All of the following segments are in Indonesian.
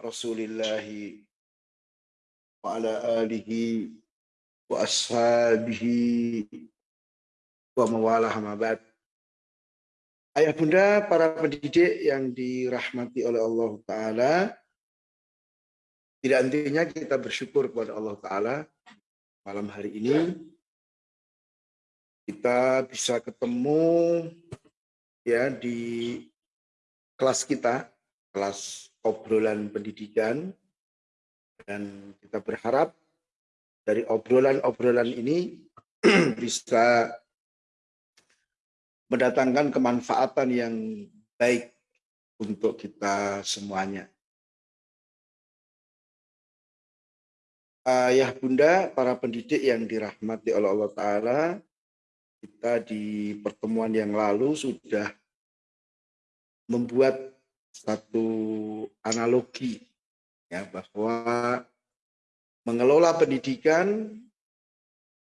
rasulillahi wa ala alihi wa ashabihi wa mawalah mabad. Ayah bunda para pendidik yang dirahmati oleh Allah Ta'ala, tidak intinya kita bersyukur kepada Allah Ta'ala malam hari ini kita bisa ketemu ya di kelas kita, kelas obrolan pendidikan dan kita berharap dari obrolan-obrolan ini bisa mendatangkan kemanfaatan yang baik untuk kita semuanya. Ayah bunda, para pendidik yang dirahmati oleh Allah Ta'ala, kita di pertemuan yang lalu sudah membuat satu analogi ya bahwa mengelola pendidikan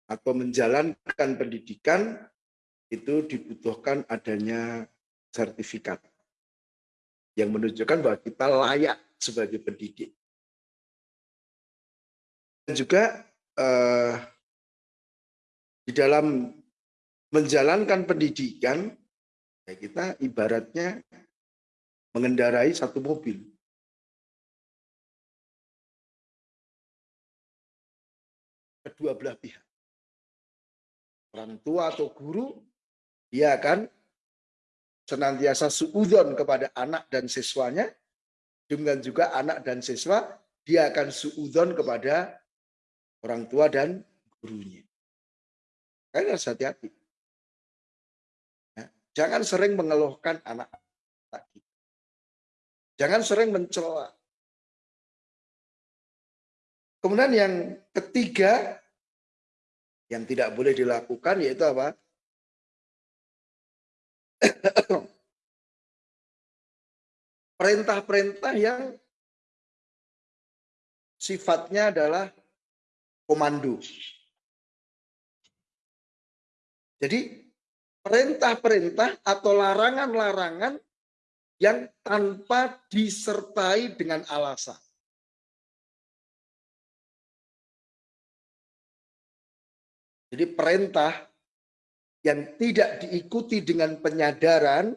atau menjalankan pendidikan itu dibutuhkan adanya sertifikat yang menunjukkan bahwa kita layak sebagai pendidik. Dan juga eh, di dalam menjalankan pendidikan, ya kita ibaratnya mengendarai satu mobil. Kedua belah pihak. Orang tua atau guru, dia akan senantiasa suudon kepada anak dan siswanya, dengan juga anak dan siswa, dia akan suudon kepada orang tua dan gurunya. Kalian harus hati-hati. Ya, jangan sering mengeluhkan anak. Jangan sering mencela. Kemudian yang ketiga, yang tidak boleh dilakukan yaitu apa? Perintah-perintah yang sifatnya adalah komando. Jadi perintah-perintah atau larangan-larangan yang tanpa disertai dengan alasan. Jadi perintah yang tidak diikuti dengan penyadaran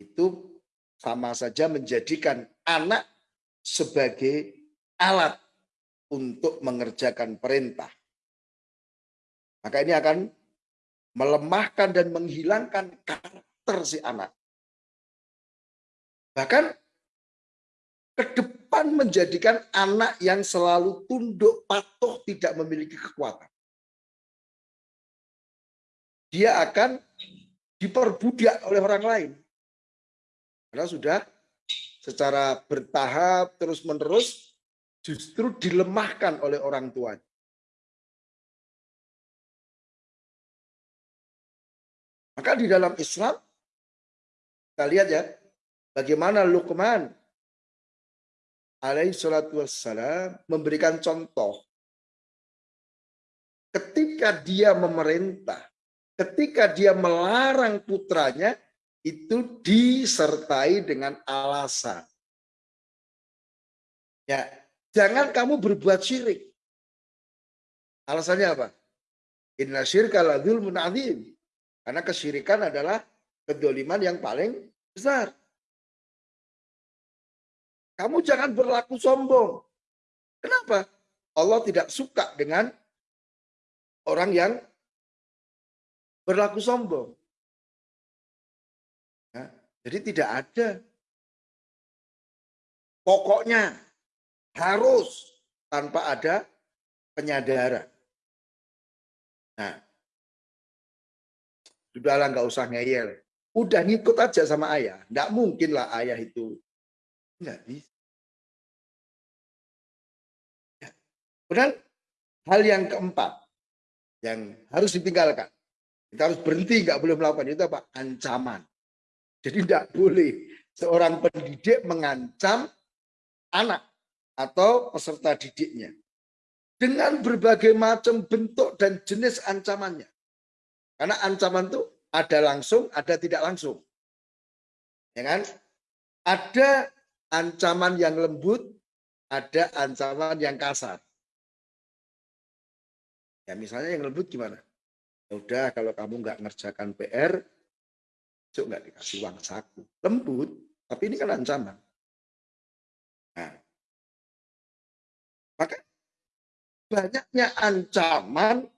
itu sama saja menjadikan anak sebagai alat untuk mengerjakan perintah. Maka ini akan melemahkan dan menghilangkan karakter si anak. Bahkan ke depan menjadikan anak yang selalu tunduk, patuh, tidak memiliki kekuatan. Dia akan diperbudak oleh orang lain. Karena sudah secara bertahap terus-menerus justru dilemahkan oleh orang tuanya. Maka di dalam Islam, kita lihat ya, Bagaimana Luqman alaihi salatu wassalam memberikan contoh. Ketika dia memerintah, ketika dia melarang putranya, itu disertai dengan alasan. Ya, jangan kamu berbuat syirik. Alasannya apa? Inna syirka ladul munazim. Karena kesyirikan adalah kedoliman yang paling besar. Kamu jangan berlaku sombong. Kenapa? Allah tidak suka dengan orang yang berlaku sombong. Ya, jadi tidak ada. Pokoknya harus tanpa ada penyadaran. Nah, sudahlah nggak usah ngeyel. Udah ngikut aja sama ayah. Nggak mungkin lah ayah itu Enggak bisa. Kemudian hal yang keempat yang harus ditinggalkan. Kita harus berhenti, nggak boleh melakukan itu apa? Ancaman. Jadi tidak boleh seorang pendidik mengancam anak atau peserta didiknya dengan berbagai macam bentuk dan jenis ancamannya. Karena ancaman itu ada langsung, ada tidak langsung. Ya kan? Ada ancaman yang lembut, ada ancaman yang kasar. Ya misalnya yang lembut gimana? Ya udah kalau kamu nggak ngerjakan PR, besok nggak dikasih uang saku. Lembut, tapi ini kan ancaman. Nah, maka banyaknya ancaman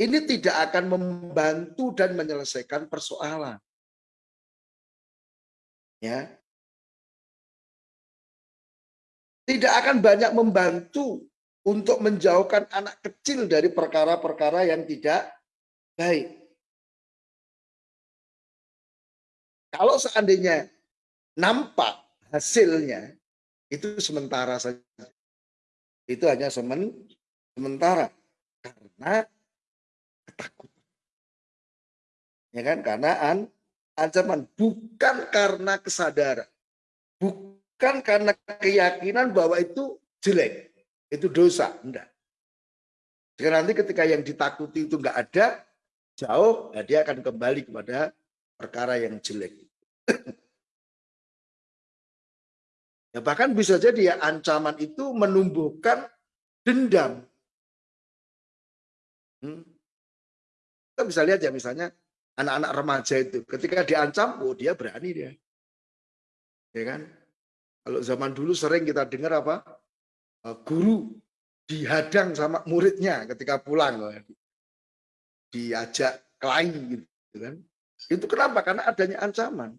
ini tidak akan membantu dan menyelesaikan persoalan. Ya. Tidak akan banyak membantu untuk menjauhkan anak kecil dari perkara-perkara yang tidak baik. Kalau seandainya nampak hasilnya itu sementara saja. Itu hanya semen, sementara karena ketakutan. Ya kan? Karena an, ancaman bukan karena kesadaran. Bukan karena keyakinan bahwa itu jelek, itu dosa, enggak. Jika nanti ketika yang ditakuti itu enggak ada, jauh, ya dia akan kembali kepada perkara yang jelek. ya bahkan bisa jadi ya ancaman itu menumbuhkan dendam. Hmm. Kita bisa lihat ya misalnya anak-anak remaja itu ketika diancam, oh dia berani dia. Ya kan? Kalau zaman dulu sering kita dengar apa? Eh, guru dihadang sama muridnya ketika pulang diajak kelain gitu kan. Itu kenapa? Karena adanya ancaman.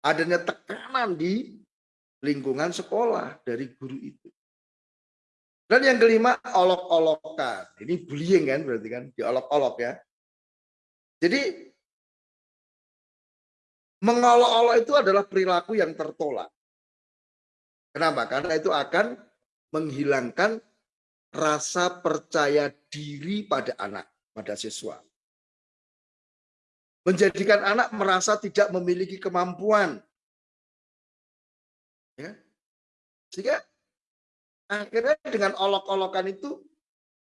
Adanya tekanan di lingkungan sekolah dari guru itu. Dan yang kelima, olok-olokan. Ini bullying kan berarti kan, diolok-olok ya. Jadi, mengolok-olok itu adalah perilaku yang tertolak. Kenapa? Karena itu akan menghilangkan rasa percaya diri pada anak, pada siswa. Menjadikan anak merasa tidak memiliki kemampuan. Ya. Sehingga akhirnya dengan olok-olokan itu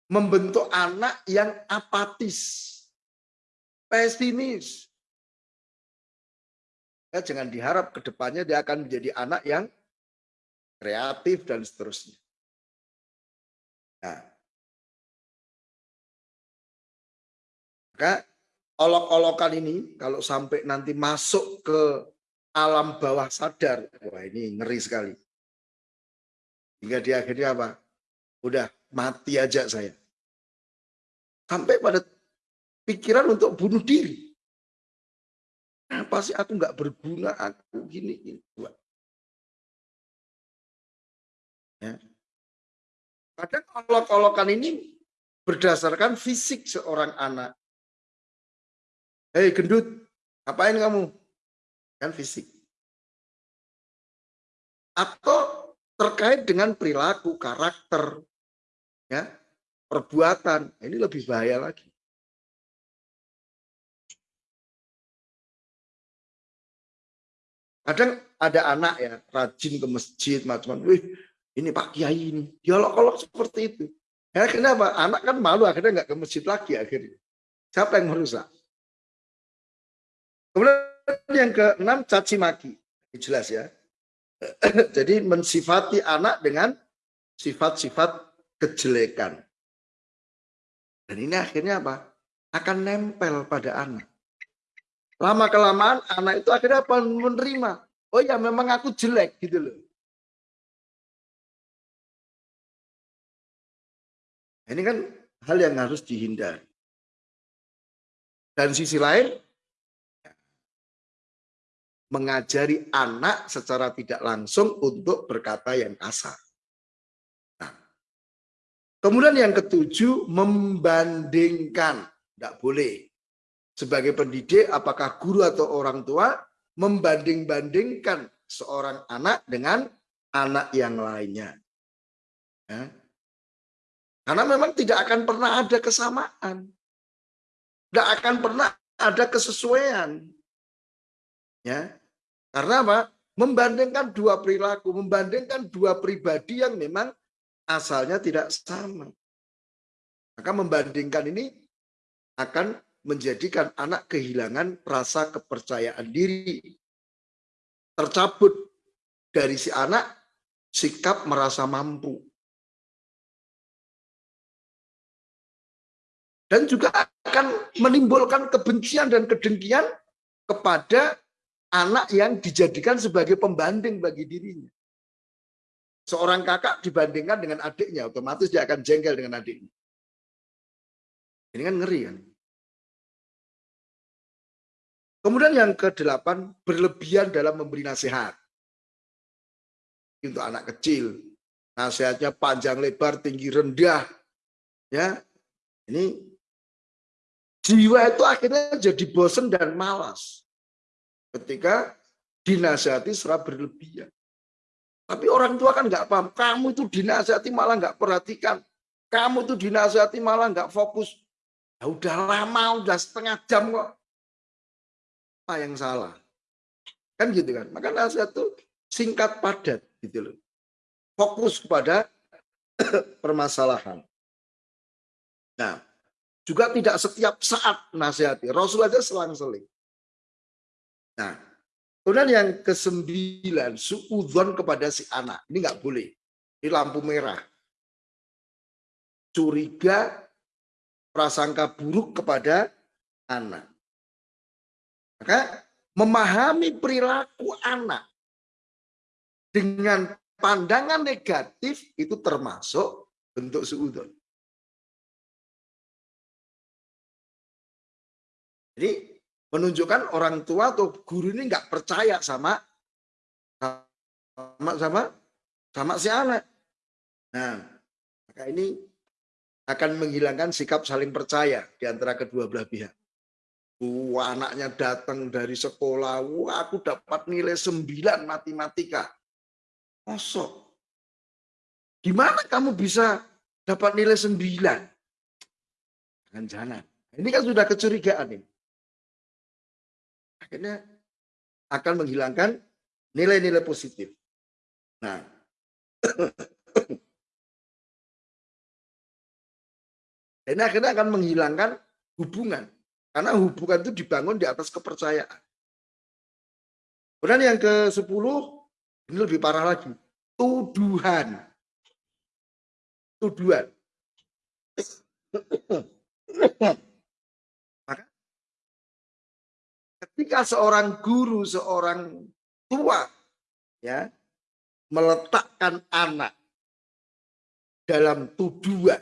membentuk anak yang apatis, pesimis. Ya, jangan diharap ke depannya dia akan menjadi anak yang kreatif dan seterusnya. Nah, maka olok-olokan ini kalau sampai nanti masuk ke alam bawah sadar, wah ini ngeri sekali. Hingga di akhirnya apa? Udah mati aja saya. Sampai pada pikiran untuk bunuh diri. Apa sih aku nggak berguna, aku gini, gini. Ya. Kadang olok-olokan ini berdasarkan fisik seorang anak. Hei gendut, ngapain kamu? Kan fisik. Atau terkait dengan perilaku, karakter, ya, perbuatan. Ini lebih bahaya lagi. Kadang ada anak ya rajin ke masjid macam-macam. Wih, ini Pak Kiai ini dialog-alog seperti itu. Ya kenapa? Anak kan malu akhirnya nggak ke masjid lagi akhirnya. Siapa yang merusak? Kemudian yang keenam caci maki. Jelas ya. Jadi mensifati anak dengan sifat-sifat kejelekan. Dan ini akhirnya apa? Akan nempel pada anak. Lama kelamaan anak itu akhirnya apa? Menerima. Oh ya memang aku jelek gitu loh. Ini kan hal yang harus dihindari. Dan sisi lain, mengajari anak secara tidak langsung untuk berkata yang kasar. Nah, kemudian yang ketujuh, membandingkan. Tidak boleh. Sebagai pendidik, apakah guru atau orang tua membanding-bandingkan seorang anak dengan anak yang lainnya. Ya. Karena memang tidak akan pernah ada kesamaan. Tidak akan pernah ada kesesuaian. Ya. Karena apa? Membandingkan dua perilaku, membandingkan dua pribadi yang memang asalnya tidak sama. Maka membandingkan ini akan menjadikan anak kehilangan rasa kepercayaan diri. Tercabut dari si anak sikap merasa mampu. Dan juga akan menimbulkan kebencian dan kedengkian kepada anak yang dijadikan sebagai pembanding bagi dirinya. Seorang kakak dibandingkan dengan adiknya, otomatis dia akan jengkel dengan adiknya. Ini kan ngeri kan? Kemudian yang kedelapan, berlebihan dalam memberi nasihat. Untuk anak kecil, nasihatnya panjang lebar, tinggi rendah. Ya, ini jiwa itu akhirnya jadi bosen dan malas ketika dinasihati secara berlebihan. Tapi orang tua kan nggak paham. Kamu itu dinasihati malah nggak perhatikan. Kamu itu dinasihati malah nggak fokus. Ya udah lama, udah setengah jam kok. Apa yang salah? Kan gitu kan. Maka nasihat itu singkat padat gitu loh. Fokus kepada permasalahan. Nah, juga tidak setiap saat nasihati. Rasul aja selang-seling. Nah, Kemudian yang kesembilan, suudon kepada si anak. Ini nggak boleh. Ini lampu merah. Curiga, prasangka buruk kepada anak. Maka memahami perilaku anak dengan pandangan negatif itu termasuk bentuk suudon. Jadi menunjukkan orang tua atau guru ini nggak percaya sama sama sama sama si anak. Nah, maka ini akan menghilangkan sikap saling percaya di antara kedua belah pihak. Wah, anaknya datang dari sekolah, wah aku dapat nilai 9 matematika. Kosong. Gimana kamu bisa dapat nilai 9? Jangan-jangan. Ini kan sudah kecurigaan ini akhirnya akan menghilangkan nilai-nilai positif. Nah, ini akhirnya akan menghilangkan hubungan. Karena hubungan itu dibangun di atas kepercayaan. Kemudian yang ke-10, ini lebih parah lagi. Tuduhan. Tuduhan. Ketika seorang guru, seorang tua ya meletakkan anak dalam tuduhan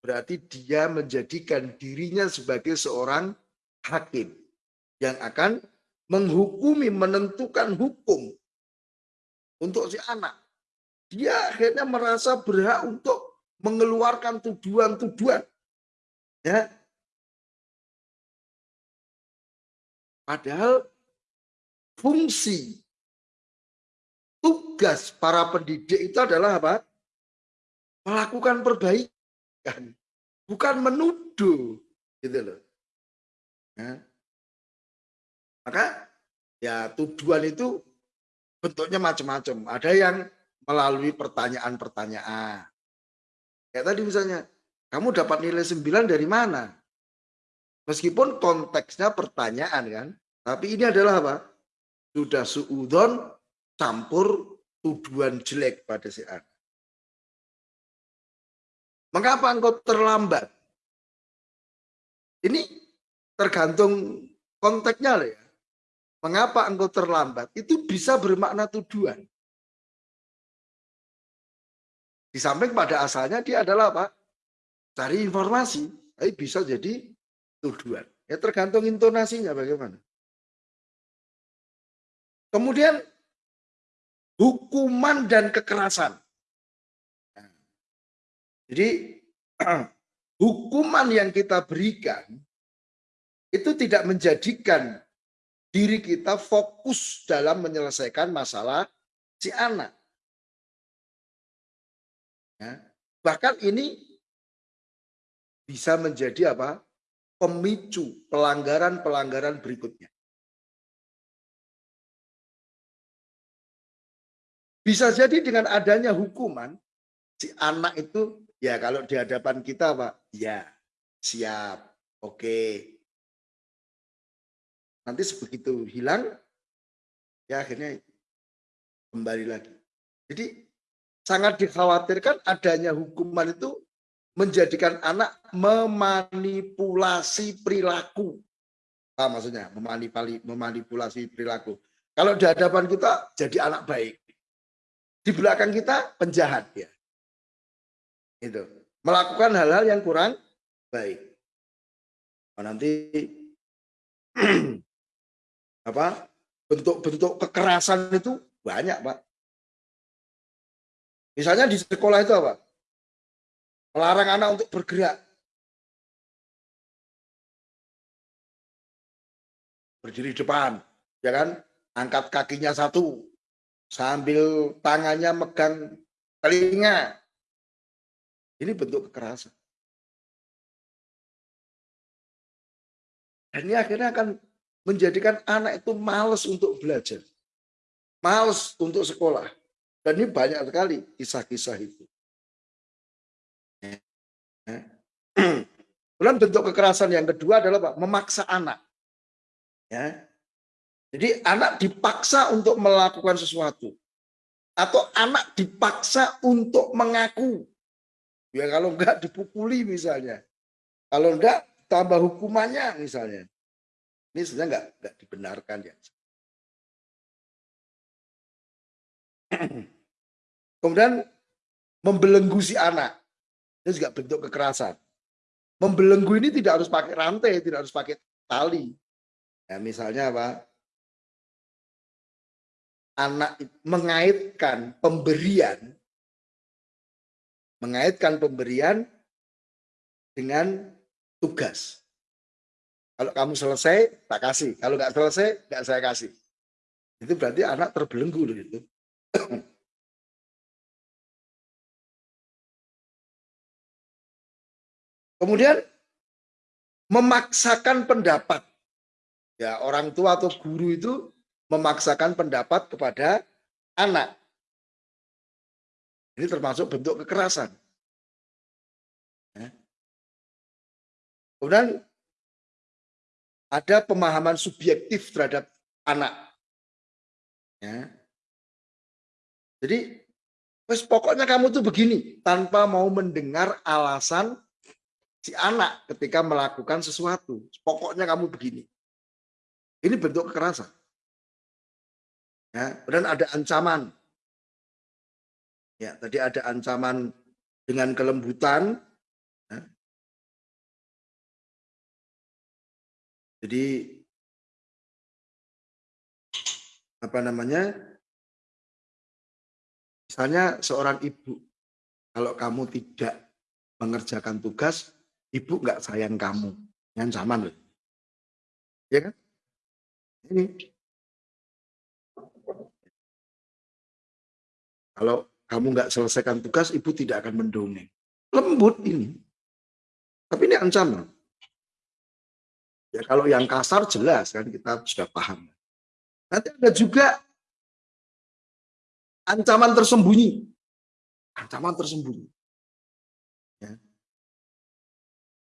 berarti dia menjadikan dirinya sebagai seorang hakim yang akan menghukumi, menentukan hukum untuk si anak. Dia akhirnya merasa berhak untuk mengeluarkan tuduhan-tuduhan. Ya, Padahal fungsi tugas para pendidik itu adalah apa? Melakukan perbaikan, bukan menuduh, gitu loh. Ya. Maka ya tuduhan itu bentuknya macam-macam. Ada yang melalui pertanyaan-pertanyaan. Kayak tadi misalnya, kamu dapat nilai 9 dari mana? Meskipun konteksnya pertanyaan kan, tapi ini adalah apa? Sudah suudon campur tuduhan jelek pada si anak. Mengapa engkau terlambat? Ini tergantung konteksnya loh ya. Mengapa engkau terlambat? Itu bisa bermakna tuduhan. Di samping pada asalnya dia adalah apa? Cari informasi. Tapi bisa jadi tuduhan. Ya tergantung intonasinya bagaimana. Kemudian hukuman dan kekerasan. Jadi hukuman yang kita berikan itu tidak menjadikan diri kita fokus dalam menyelesaikan masalah si anak. Ya. Bahkan ini bisa menjadi apa? Pemicu pelanggaran-pelanggaran berikutnya. Bisa jadi dengan adanya hukuman, si anak itu ya kalau di hadapan kita Pak, ya siap. Oke. Nanti sebegitu hilang, ya akhirnya kembali lagi. Jadi sangat dikhawatirkan adanya hukuman itu menjadikan anak memanipulasi perilaku. Apa maksudnya? Memanipulasi, memanipulasi perilaku. Kalau di hadapan kita jadi anak baik. Di belakang kita penjahat ya. Itu. Melakukan hal-hal yang kurang baik. Oh, nanti apa bentuk-bentuk kekerasan itu banyak pak misalnya di sekolah itu apa melarang anak untuk bergerak berdiri depan ya kan angkat kakinya satu sambil tangannya megang telinga ini bentuk kekerasan Dan ini akhirnya akan menjadikan anak itu males untuk belajar. Males untuk sekolah. Dan ini banyak sekali kisah-kisah itu. Kemudian bentuk kekerasan yang kedua adalah Pak, memaksa anak. Ya. Jadi anak dipaksa untuk melakukan sesuatu. Atau anak dipaksa untuk mengaku. Ya kalau enggak dipukuli misalnya. Kalau enggak tambah hukumannya misalnya. Ini sebenarnya nggak nggak dibenarkan ya. Kemudian membelenggu si anak. Ini juga bentuk kekerasan. Membelenggu ini tidak harus pakai rantai, tidak harus pakai tali. Ya, misalnya apa? Anak mengaitkan pemberian mengaitkan pemberian dengan tugas. Kalau kamu selesai, tak kasih. Kalau nggak selesai, nggak saya kasih. Itu berarti anak terbelenggu loh itu. Kemudian memaksakan pendapat. Ya, orang tua atau guru itu memaksakan pendapat kepada anak. Ini termasuk bentuk kekerasan. Kemudian ada pemahaman subjektif terhadap anak. Ya. Jadi, pokoknya kamu tuh begini, tanpa mau mendengar alasan si anak ketika melakukan sesuatu. Pokoknya kamu begini. Ini bentuk kekerasan. Ya, dan ada ancaman. Ya, tadi ada ancaman dengan kelembutan, Jadi apa namanya? Misalnya seorang ibu, kalau kamu tidak mengerjakan tugas, ibu nggak sayang kamu. Yang zaman loh. Ya kan? Ini. Kalau kamu nggak selesaikan tugas, ibu tidak akan mendongeng. Lembut ini. Tapi ini ancaman. Ya kalau yang kasar jelas kan kita sudah paham. Nanti ada juga ancaman tersembunyi. Ancaman tersembunyi.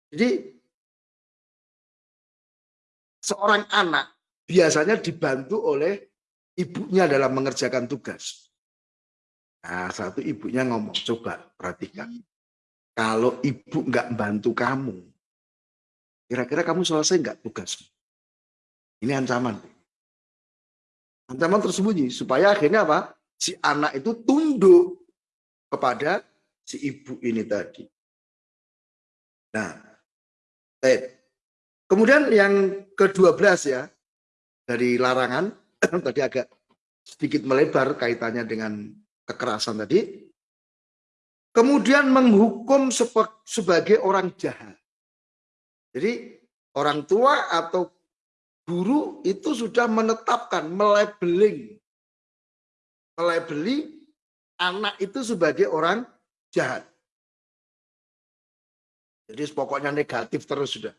Jadi seorang anak biasanya dibantu oleh ibunya dalam mengerjakan tugas. Nah, satu ibunya ngomong, coba perhatikan. Kalau ibu nggak bantu kamu, Kira-kira kamu selesai nggak tugas? Ini ancaman. Ancaman tersembunyi supaya akhirnya apa? Si anak itu tunduk kepada si ibu ini tadi. Nah, eh, kemudian yang ke-12 ya dari larangan tadi agak sedikit melebar kaitannya dengan kekerasan tadi. Kemudian menghukum sebagai orang jahat. Jadi orang tua atau guru itu sudah menetapkan, melabeling, melabeli anak itu sebagai orang jahat. Jadi pokoknya negatif terus sudah.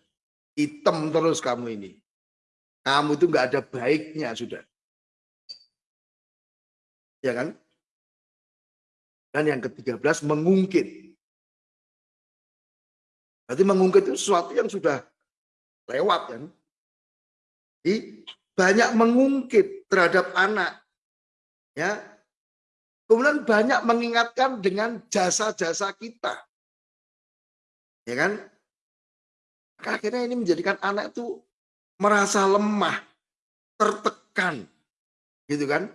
Hitam terus kamu ini. Kamu itu nggak ada baiknya sudah. Ya kan? Dan yang ke-13 mengungkit. Berarti mengungkit itu sesuatu yang sudah lewat kan. Jadi banyak mengungkit terhadap anak. Ya. Kemudian banyak mengingatkan dengan jasa-jasa kita. Ya kan? Akhirnya ini menjadikan anak itu merasa lemah, tertekan. Gitu kan?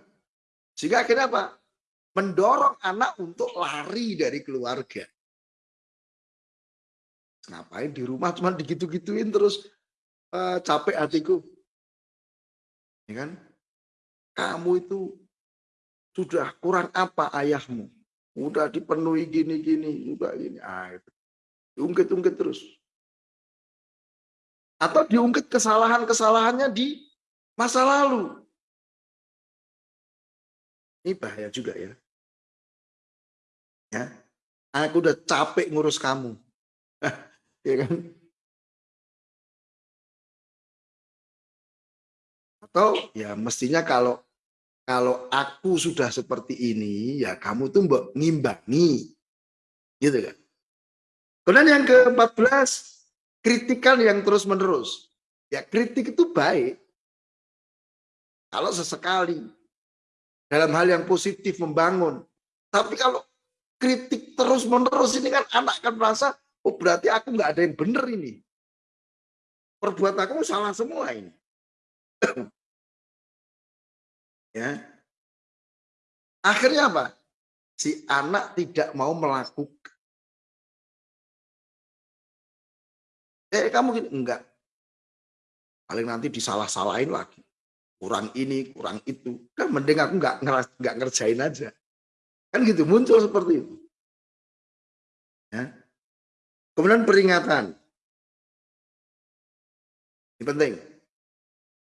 Sehingga akhirnya apa? Mendorong anak untuk lari dari keluarga. Ngapain di rumah cuma digitu-gituin terus uh, capek hatiku. Ya kan? Kamu itu sudah kurang apa ayahmu? Udah dipenuhi gini-gini, udah gini. Ah, itu. Diungkit-ungkit terus. Atau diungkit kesalahan-kesalahannya di masa lalu. Ini bahaya juga ya. Ya, aku udah capek ngurus kamu. ya kan? Atau ya mestinya kalau kalau aku sudah seperti ini, ya kamu tuh mbok ngimbangi. Gitu kan. Kemudian yang ke-14, kritikan yang terus-menerus. Ya kritik itu baik. Kalau sesekali dalam hal yang positif membangun. Tapi kalau kritik terus menerus ini kan anak akan merasa oh berarti aku nggak ada yang benar ini. Perbuatan aku salah semua ini. ya. Akhirnya apa? Si anak tidak mau melakukan. Eh kamu gini enggak. Paling nanti disalah-salahin lagi kurang ini, kurang itu. Kan mending aku nggak nggak ngerjain aja. Kan gitu muncul seperti itu. Ya. Kemudian peringatan. Ini penting.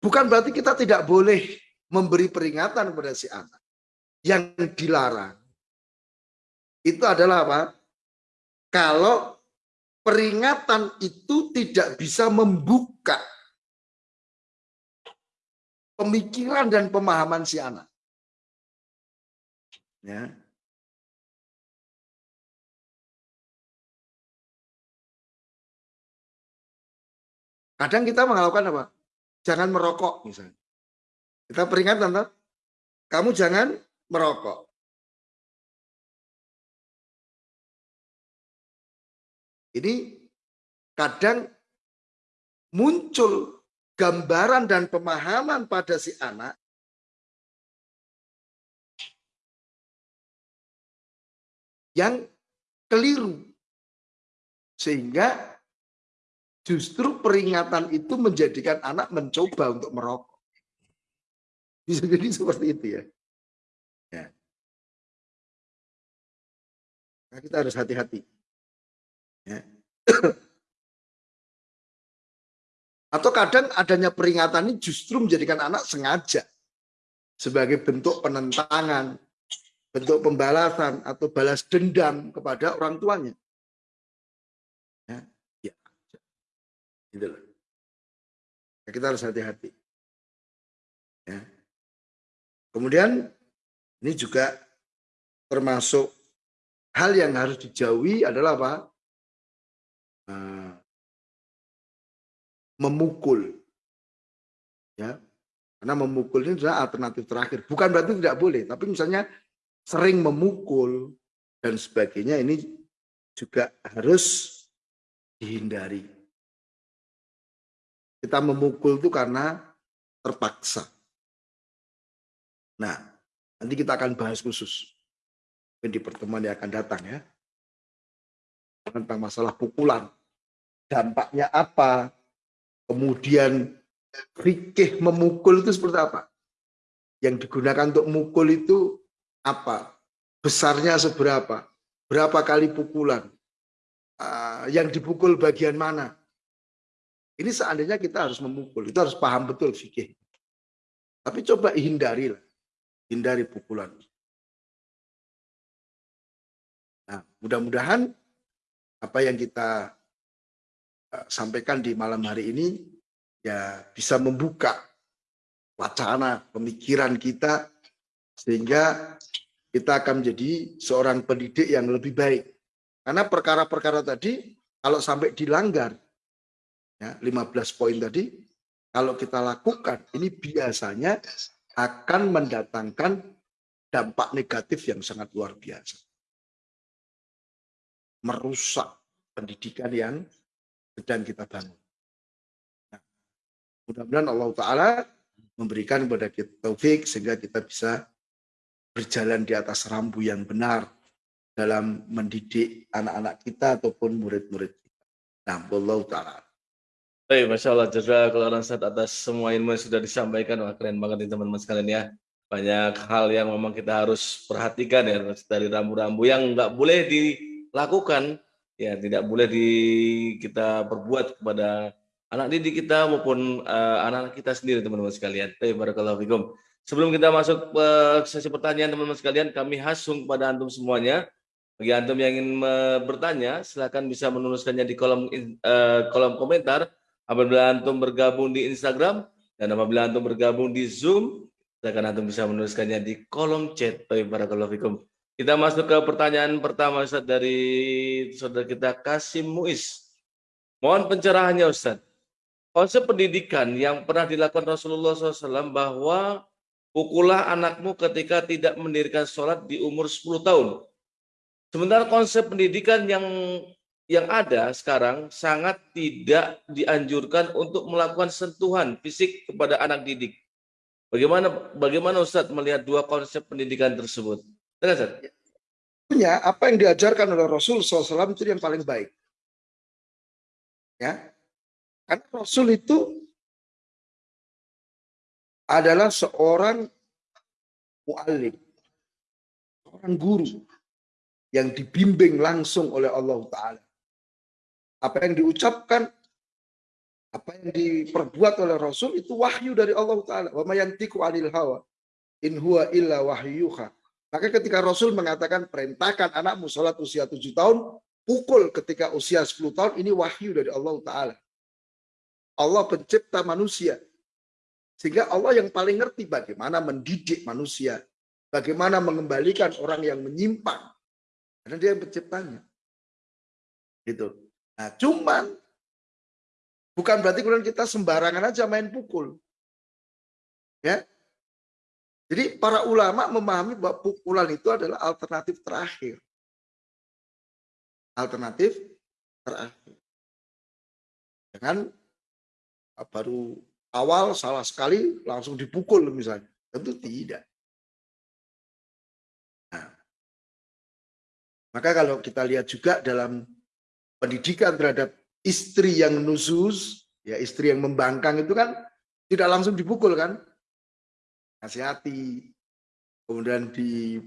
Bukan berarti kita tidak boleh memberi peringatan kepada si anak. Yang dilarang itu adalah apa? Kalau peringatan itu tidak bisa membuka pemikiran dan pemahaman si anak. Ya. Kadang kita melakukan apa? Jangan merokok misalnya. Kita peringatkan, kamu jangan merokok. Ini kadang muncul gambaran dan pemahaman pada si anak yang keliru. Sehingga justru peringatan itu menjadikan anak mencoba untuk merokok. Bisa jadi seperti itu ya. ya. Nah, kita harus hati-hati. Ya. Atau kadang adanya peringatan ini justru menjadikan anak sengaja sebagai bentuk penentangan, bentuk pembalasan atau balas dendam kepada orang tuanya. Ya, ya. Gitu loh. Ya, kita harus hati-hati. Ya. Kemudian ini juga termasuk hal yang harus dijauhi adalah apa? Nah, memukul. Ya. Karena memukul ini adalah alternatif terakhir. Bukan berarti tidak boleh, tapi misalnya sering memukul dan sebagainya ini juga harus dihindari. Kita memukul itu karena terpaksa. Nah, nanti kita akan bahas khusus di pertemuan yang akan datang ya. Tentang masalah pukulan. Dampaknya apa? Kemudian fikih memukul itu seperti apa? Yang digunakan untuk mukul itu apa? Besarnya seberapa? Berapa kali pukulan? Uh, yang dipukul bagian mana? Ini seandainya kita harus memukul, itu harus paham betul fikih. Tapi coba hindari lah, hindari pukulan. Nah, mudah-mudahan apa yang kita sampaikan di malam hari ini ya bisa membuka wacana pemikiran kita sehingga kita akan menjadi seorang pendidik yang lebih baik. Karena perkara-perkara tadi kalau sampai dilanggar ya 15 poin tadi kalau kita lakukan ini biasanya akan mendatangkan dampak negatif yang sangat luar biasa. Merusak pendidikan yang sedang kita bangun. Nah, mudah-mudahan Allah Ta'ala memberikan kepada kita taufik sehingga kita bisa berjalan di atas rambu yang benar dalam mendidik anak-anak kita ataupun murid-murid kita. Nah, Allah Ta'ala. Baik, Masya Allah, jazakallah Ustaz atas semua ilmu yang sudah disampaikan. Wah, keren banget nih teman-teman sekalian ya. Banyak hal yang memang kita harus perhatikan ya dari rambu-rambu yang nggak boleh dilakukan, ya tidak boleh di kita perbuat kepada anak didik kita maupun uh, anak-anak kita sendiri teman-teman sekalian. Fikum. Sebelum kita masuk ke sesi pertanyaan teman-teman sekalian, kami hasung kepada antum semuanya. Bagi antum yang ingin bertanya, silakan bisa menuliskannya di kolom uh, kolom komentar Apabila antum bergabung di Instagram dan apabila antum bergabung di Zoom, silakan antum bisa menuliskannya di kolom chat. Baik, barakallahu. Kita masuk ke pertanyaan pertama Ustaz dari saudara kita Kasim Muiz. Mohon pencerahannya Ustaz. Konsep pendidikan yang pernah dilakukan Rasulullah SAW bahwa pukulah anakmu ketika tidak mendirikan sholat di umur 10 tahun. Sementara konsep pendidikan yang yang ada sekarang sangat tidak dianjurkan untuk melakukan sentuhan fisik kepada anak didik. Bagaimana bagaimana Ustadz melihat dua konsep pendidikan tersebut? Ustaz. Ya, apa yang diajarkan oleh Rasul SAW itu yang paling baik. Ya, karena Rasul itu adalah seorang mu'alim, seorang guru yang dibimbing langsung oleh Allah Ta'ala apa yang diucapkan, apa yang diperbuat oleh Rasul itu wahyu dari Allah Ta'ala. Wa mayantiku anil hawa. In huwa illa wahyuha. Maka ketika Rasul mengatakan perintahkan anakmu sholat usia tujuh tahun, pukul ketika usia 10 tahun, ini wahyu dari Allah Ta'ala. Allah pencipta manusia. Sehingga Allah yang paling ngerti bagaimana mendidik manusia. Bagaimana mengembalikan orang yang menyimpang. Karena dia yang penciptanya. Gitu. Nah, cuman bukan berarti kemudian kita sembarangan aja main pukul. Ya. Jadi para ulama memahami bahwa pukulan itu adalah alternatif terakhir. Alternatif terakhir. Jangan ah, baru awal salah sekali langsung dipukul misalnya. Tentu tidak. Nah, maka kalau kita lihat juga dalam pendidikan terhadap istri yang nusus, ya istri yang membangkang itu kan tidak langsung dipukul kan, nasihati, kemudian di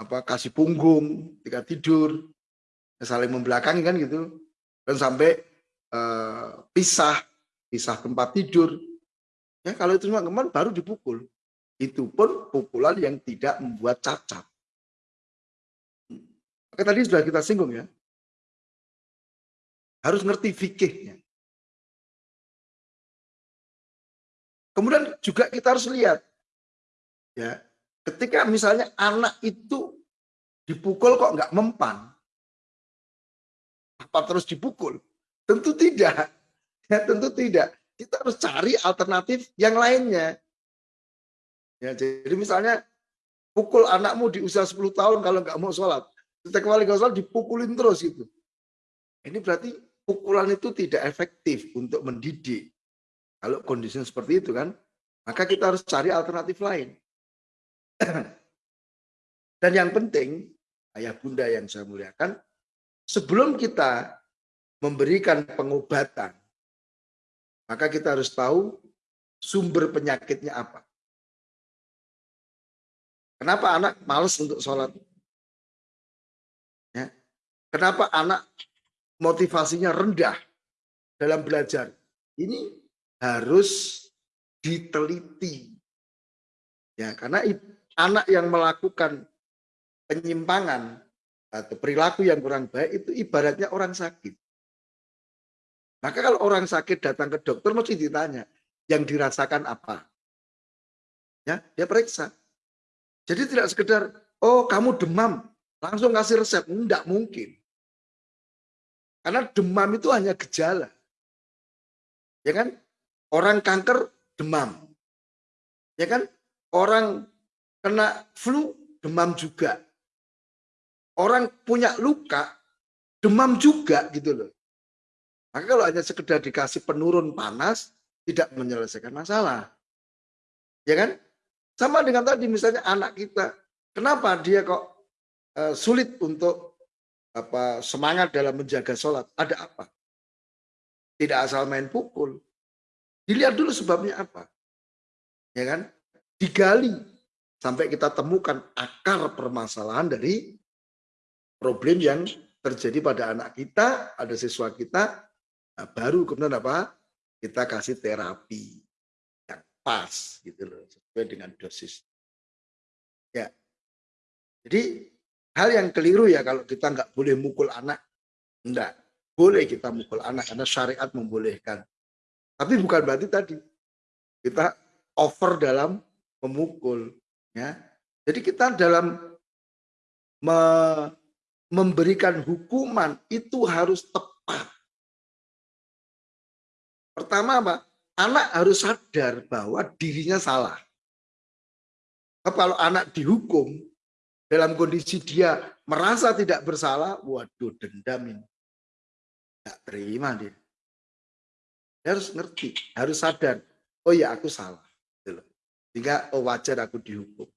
apa kasih punggung ketika tidur, saling membelakangi kan gitu, dan sampai uh, pisah, pisah tempat tidur. Ya kalau itu semua kemarin baru dipukul. Itu pun pukulan yang tidak membuat cacat. Maka tadi sudah kita singgung ya, harus ngerti fikihnya. Kemudian juga kita harus lihat, ya, ketika misalnya anak itu dipukul kok nggak mempan, apa terus dipukul? Tentu tidak, ya tentu tidak. Kita harus cari alternatif yang lainnya. Ya, jadi misalnya pukul anakmu di usia 10 tahun kalau nggak mau sholat, ketika kembali ke sholat dipukulin terus itu. Ini berarti pukulan itu tidak efektif untuk mendidik. Kalau kondisi seperti itu kan, maka kita harus cari alternatif lain. Dan yang penting, ayah bunda yang saya muliakan, sebelum kita memberikan pengobatan, maka kita harus tahu sumber penyakitnya apa. Kenapa anak males untuk sholat? Ya. Kenapa anak motivasinya rendah dalam belajar. Ini harus diteliti. Ya, karena anak yang melakukan penyimpangan atau perilaku yang kurang baik itu ibaratnya orang sakit. Maka kalau orang sakit datang ke dokter mesti ditanya, yang dirasakan apa? Ya, dia periksa. Jadi tidak sekedar, oh kamu demam, langsung kasih resep. Tidak mungkin. Karena demam itu hanya gejala. Ya kan? Orang kanker demam. Ya kan? Orang kena flu demam juga. Orang punya luka demam juga gitu loh. Maka kalau hanya sekedar dikasih penurun panas tidak menyelesaikan masalah. Ya kan? Sama dengan tadi misalnya anak kita, kenapa dia kok uh, sulit untuk apa semangat dalam menjaga sholat? Ada apa? Tidak asal main pukul. Dilihat dulu sebabnya apa. Ya kan? Digali sampai kita temukan akar permasalahan dari problem yang terjadi pada anak kita, ada siswa kita, nah baru kemudian apa? Kita kasih terapi pas gitu loh sesuai dengan dosis. Ya. Jadi hal yang keliru ya kalau kita nggak boleh mukul anak, enggak boleh kita mukul anak karena syariat membolehkan. Tapi bukan berarti tadi kita over dalam memukul, ya. Jadi kita dalam me memberikan hukuman itu harus tepat. Pertama apa? anak harus sadar bahwa dirinya salah. Kalau anak dihukum dalam kondisi dia merasa tidak bersalah, waduh dendam ini. Tidak terima dia. Dia harus ngerti, harus sadar. Oh ya aku salah. Sehingga oh wajar aku dihukum.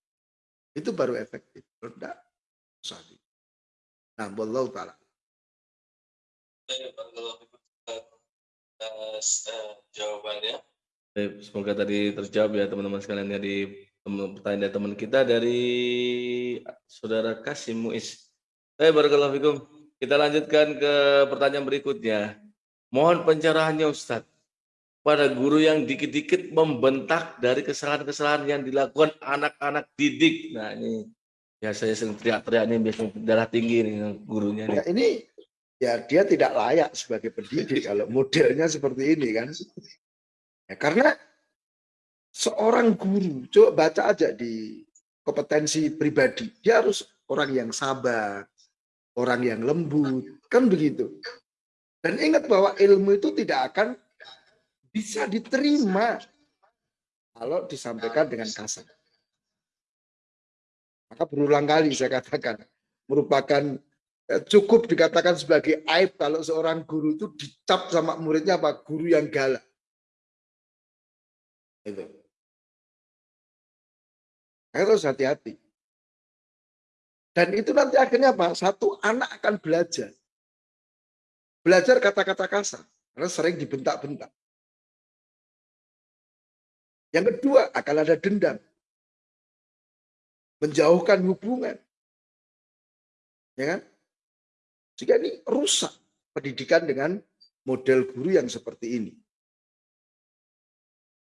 Itu baru efektif. Kalau tidak, susah. Nah, wallahu ta'ala uh, jawabannya. Semoga tadi terjawab ya teman-teman sekalian ya di pertanyaan dari teman kita dari saudara Kasim Muiz. Eh barakallahu fikum. Kita lanjutkan ke pertanyaan berikutnya. Mohon pencerahannya Ustadz. Pada guru yang dikit-dikit membentak dari kesalahan-kesalahan yang dilakukan anak-anak didik. Nah ini ya saya sering teriak-teriak nih biasanya darah tinggi nih gurunya. Nih. Ya, ini ya dia tidak layak sebagai pendidik kalau modelnya seperti ini kan. Ya, karena seorang guru, coba baca aja di kompetensi pribadi, dia harus orang yang sabar, orang yang lembut, kan begitu. Dan ingat bahwa ilmu itu tidak akan bisa diterima. Kalau disampaikan dengan kasar. Maka berulang kali saya katakan, merupakan Ya, cukup dikatakan sebagai aib kalau seorang guru itu dicap sama muridnya apa? Guru yang galak. Itu. Harus hati-hati. Dan itu nanti akhirnya apa? Satu anak akan belajar. Belajar kata-kata kasar. Karena sering dibentak-bentak yang kedua akan ada dendam menjauhkan hubungan ya kan jika ini rusak pendidikan dengan model guru yang seperti ini.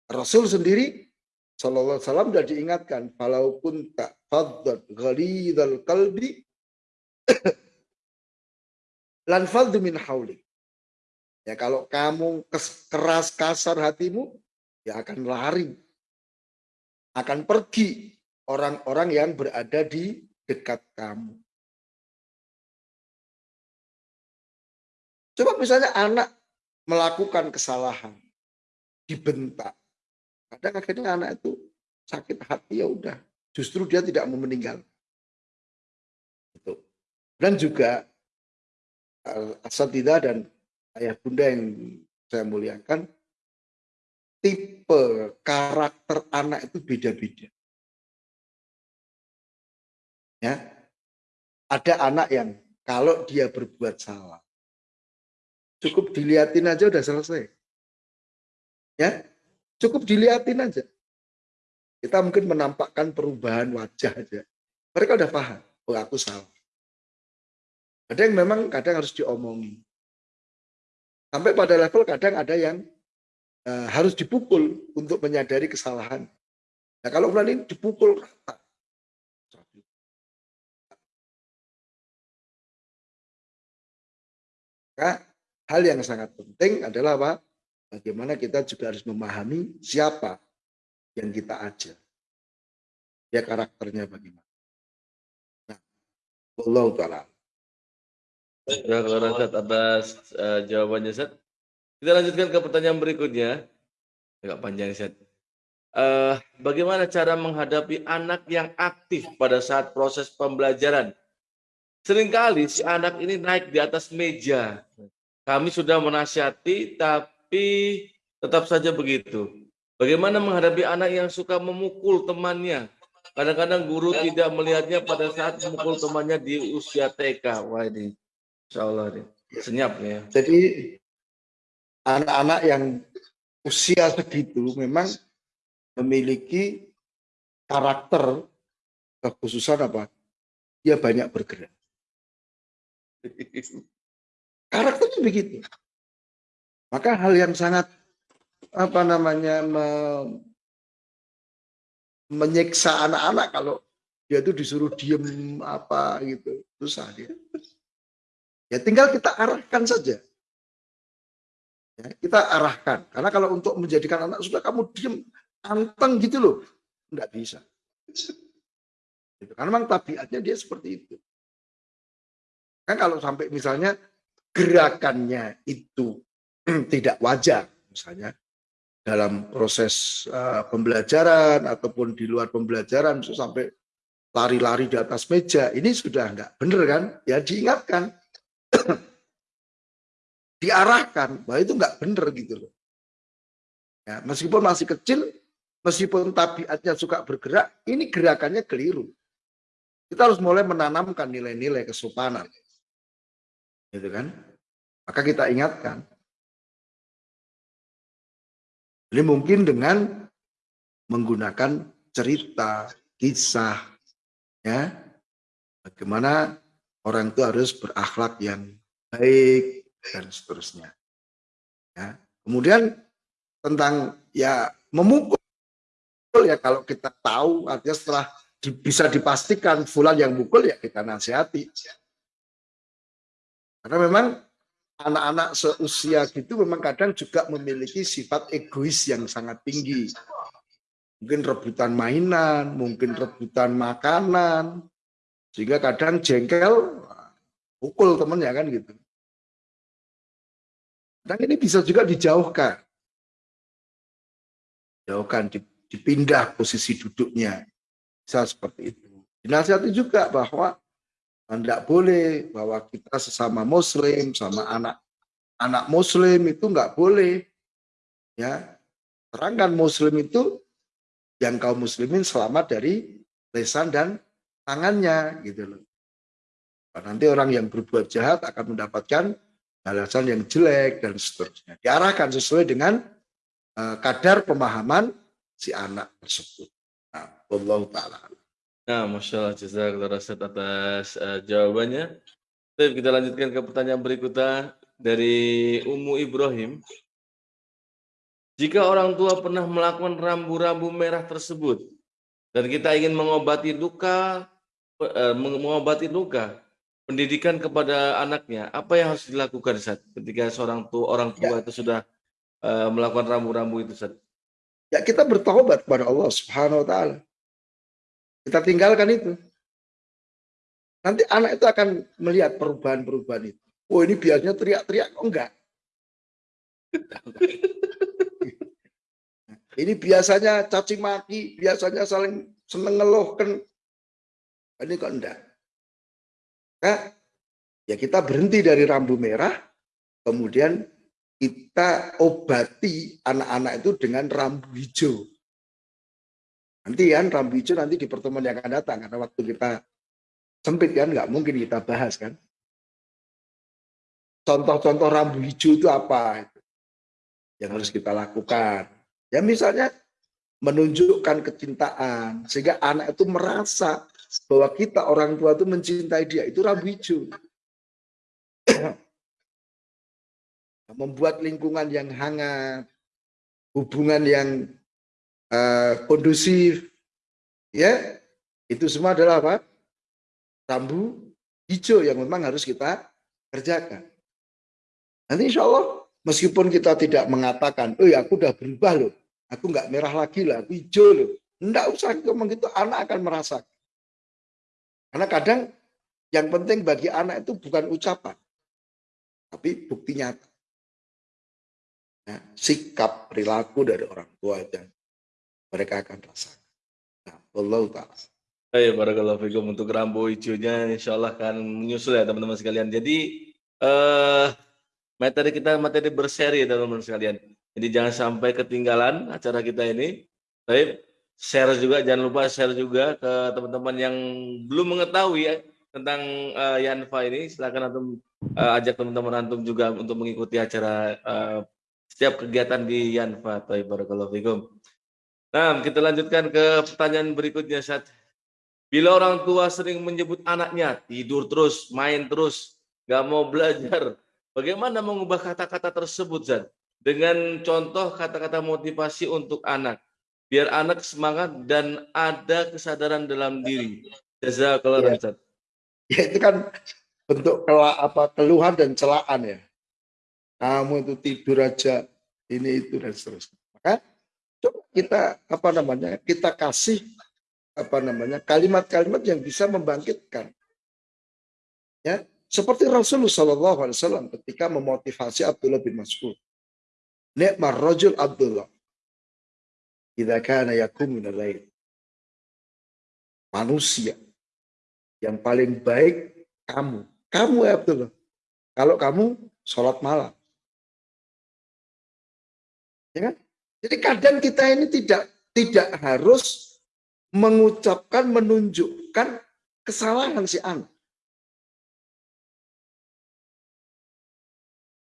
Rasul sendiri Sallallahu Alaihi Wasallam sudah diingatkan, walaupun tak fadad ghalidhal kalbi lan min hauli. Ya kalau kamu keras kasar hatimu, ya akan lari. Akan pergi orang-orang yang berada di dekat kamu. Coba misalnya anak melakukan kesalahan, dibentak. Kadang akhirnya anak itu sakit hati ya udah, justru dia tidak mau meninggal. Itu. Dan juga eh, asatidah dan ayah bunda yang saya muliakan, tipe karakter anak itu beda-beda. Ya, ada anak yang kalau dia berbuat salah, Cukup dilihatin aja udah selesai. Ya, cukup dilihatin aja. Kita mungkin menampakkan perubahan wajah aja. Mereka udah paham, oh aku salah. Ada yang memang kadang harus diomongi. Sampai pada level kadang ada yang uh, harus dipukul untuk menyadari kesalahan. Nah kalau bulan ini dipukul rata. Maka hal yang sangat penting adalah apa? Bagaimana kita juga harus memahami siapa yang kita ajar. Ya karakternya bagaimana. Nah, Allah Ta'ala. Kalau atas uh, jawabannya Zat. Kita lanjutkan ke pertanyaan berikutnya. Agak panjang, Ustaz. Uh, bagaimana cara menghadapi anak yang aktif pada saat proses pembelajaran? Seringkali si anak ini naik di atas meja. Kami sudah menasihati, tapi tetap saja begitu. Bagaimana menghadapi anak yang suka memukul temannya? Kadang-kadang guru tidak melihatnya pada saat memukul temannya di usia TK. Wah ini, insya Allah nih, senyap ya. Jadi anak-anak yang usia segitu memang memiliki karakter kekhususan apa? Dia banyak bergerak. Karakternya begitu. Maka hal yang sangat apa namanya me, menyiksa anak-anak kalau dia itu disuruh diem apa gitu susah dia ya tinggal kita arahkan saja ya, kita arahkan. Karena kalau untuk menjadikan anak sudah kamu diem anteng gitu loh. Nggak bisa. Gitu. karena memang tabiatnya dia seperti itu. Kan kalau sampai misalnya gerakannya itu tidak wajar misalnya dalam proses uh, pembelajaran ataupun di luar pembelajaran sampai lari-lari di atas meja ini sudah nggak benar kan? Ya diingatkan diarahkan bahwa itu nggak benar gitu loh. Ya meskipun masih kecil meskipun tabiatnya suka bergerak ini gerakannya keliru. Kita harus mulai menanamkan nilai-nilai kesopanan. Gitu kan? Maka kita ingatkan. Ini mungkin dengan menggunakan cerita, kisah, ya, bagaimana orang itu harus berakhlak yang baik dan seterusnya. Ya. Kemudian tentang ya memukul ya kalau kita tahu artinya setelah di, bisa dipastikan fulan yang mukul ya kita nasihati. Karena memang anak-anak seusia gitu memang kadang juga memiliki sifat egois yang sangat tinggi. Mungkin rebutan mainan, mungkin rebutan makanan, sehingga kadang jengkel, pukul temennya kan gitu. Dan ini bisa juga dijauhkan. Jauhkan, dipindah posisi duduknya. Bisa seperti itu. Dinasihati juga bahwa tidak boleh bahwa kita sesama muslim sama anak anak muslim itu nggak boleh ya terangkan muslim itu yang kaum muslimin selamat dari lesan dan tangannya gitu loh nanti orang yang berbuat jahat akan mendapatkan balasan yang jelek dan seterusnya diarahkan sesuai dengan uh, kadar pemahaman si anak tersebut nah Allah taala Nah, Masya Allah, jazakallah atas uh, jawabannya. Baik, kita lanjutkan ke pertanyaan berikutnya dari Umu Ibrahim. Jika orang tua pernah melakukan rambu-rambu merah tersebut dan kita ingin mengobati luka, uh, mengobati luka, pendidikan kepada anaknya, apa yang harus dilakukan saat ketika seorang tua orang tua ya. itu sudah uh, melakukan rambu-rambu itu saat? Ya kita bertobat kepada Allah Subhanahu Wa Taala kita tinggalkan itu. Nanti anak itu akan melihat perubahan-perubahan itu. Oh ini biasanya teriak-teriak, oh enggak. ini biasanya caci maki, biasanya saling seneng ngeluhkan. Ini kok enggak. Nah, ya kita berhenti dari rambu merah, kemudian kita obati anak-anak itu dengan rambu hijau. Nanti kan rambu hijau nanti di pertemuan yang akan datang karena waktu kita sempit kan nggak mungkin kita bahas kan. Contoh-contoh rambu hijau itu apa yang harus kita lakukan? Ya misalnya menunjukkan kecintaan sehingga anak itu merasa bahwa kita orang tua itu mencintai dia itu rambu hijau. Membuat lingkungan yang hangat, hubungan yang uh, kondusif, ya itu semua adalah apa? Rambu hijau yang memang harus kita kerjakan. Nanti insya Allah meskipun kita tidak mengatakan, oh ya aku udah berubah loh, aku nggak merah lagi lah, hijau loh. Enggak usah ngomong gitu, anak akan merasakan. Karena kadang yang penting bagi anak itu bukan ucapan, tapi bukti nyata. ya, sikap perilaku dari orang tua dan mereka akan rasakan. Nah, Allah taala. Baik, barakallahu fikum untuk rambu hijaunya insya Allah akan menyusul ya teman-teman sekalian. Jadi eh materi kita materi berseri ya teman-teman sekalian. Jadi jangan sampai ketinggalan acara kita ini. Baik, share juga jangan lupa share juga ke teman-teman yang belum mengetahui ya tentang uh, Yanfa ini. Silakan antum uh, ajak teman-teman antum juga untuk mengikuti acara uh, setiap kegiatan di Yanfa. Barakallahu. Nah, kita lanjutkan ke pertanyaan berikutnya saat bila orang tua sering menyebut anaknya tidur terus, main terus, nggak mau belajar, bagaimana mengubah kata-kata tersebut, Zat? Dengan contoh kata-kata motivasi untuk anak, biar anak semangat dan ada kesadaran dalam diri. Jazakallah, ya. Zat. Ya, itu kan bentuk kelak apa keluhan dan celaan ya. Kamu itu tidur aja ini itu dan seterusnya. Maka coba kita apa namanya kita kasih apa namanya kalimat-kalimat yang bisa membangkitkan ya seperti Rasulullah Shallallahu Alaihi Wasallam ketika memotivasi Abdullah bin Mas'ud Ni'mar rajul Abdullah idza kana yakum min manusia yang paling baik kamu. Kamu ya Abdullah. Kalau kamu sholat malam. Ya kan? Jadi kadang kita ini tidak tidak harus mengucapkan, menunjukkan kesalahan si anak.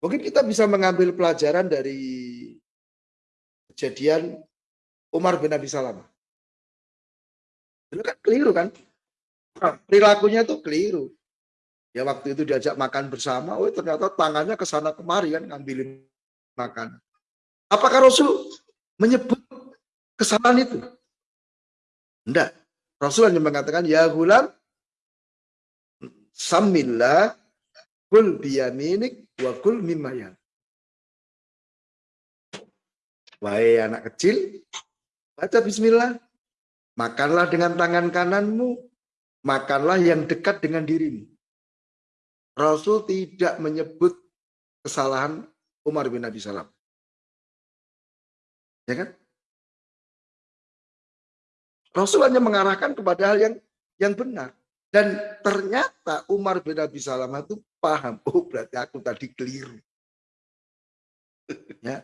Mungkin kita bisa mengambil pelajaran dari kejadian Umar bin Abi Salamah. Itu kan keliru kan? Perilakunya tuh keliru. Ya waktu itu diajak makan bersama, oh ternyata tangannya ke sana kemari kan ngambilin makan. Apakah Rasul menyebut kesalahan itu? Tidak. Rasul hanya mengatakan, ya gulam, samillah, kul biyaminik, wa kul mimayan. Wahai anak kecil, baca bismillah. Makanlah dengan tangan kananmu, makanlah yang dekat dengan dirimu. Rasul tidak menyebut kesalahan Umar bin Abi Salam. Ya kan? Rasul hanya mengarahkan kepada hal yang yang benar. Dan ternyata Umar bin Abi Salamah itu paham, oh berarti aku tadi keliru. ya,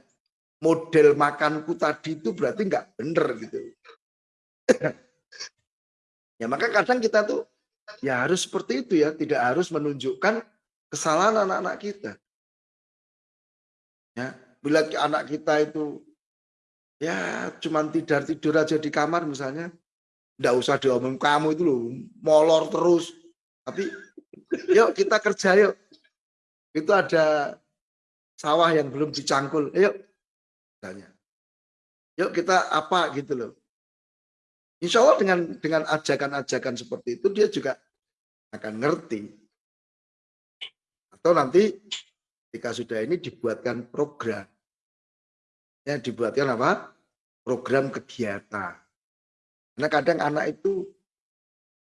model makanku tadi itu berarti nggak benar gitu. ya maka kadang kita tuh ya harus seperti itu ya, tidak harus menunjukkan kesalahan anak-anak kita. Ya, bila anak kita itu ya cuman tidur tidur aja di kamar misalnya ndak usah diomong kamu itu loh molor terus tapi yuk kita kerja yuk itu ada sawah yang belum dicangkul yuk tanya yuk kita apa gitu loh Insya Allah dengan dengan ajakan-ajakan seperti itu dia juga akan ngerti atau nanti ketika sudah ini dibuatkan program ya dibuatkan apa? Program kegiatan. Karena kadang anak itu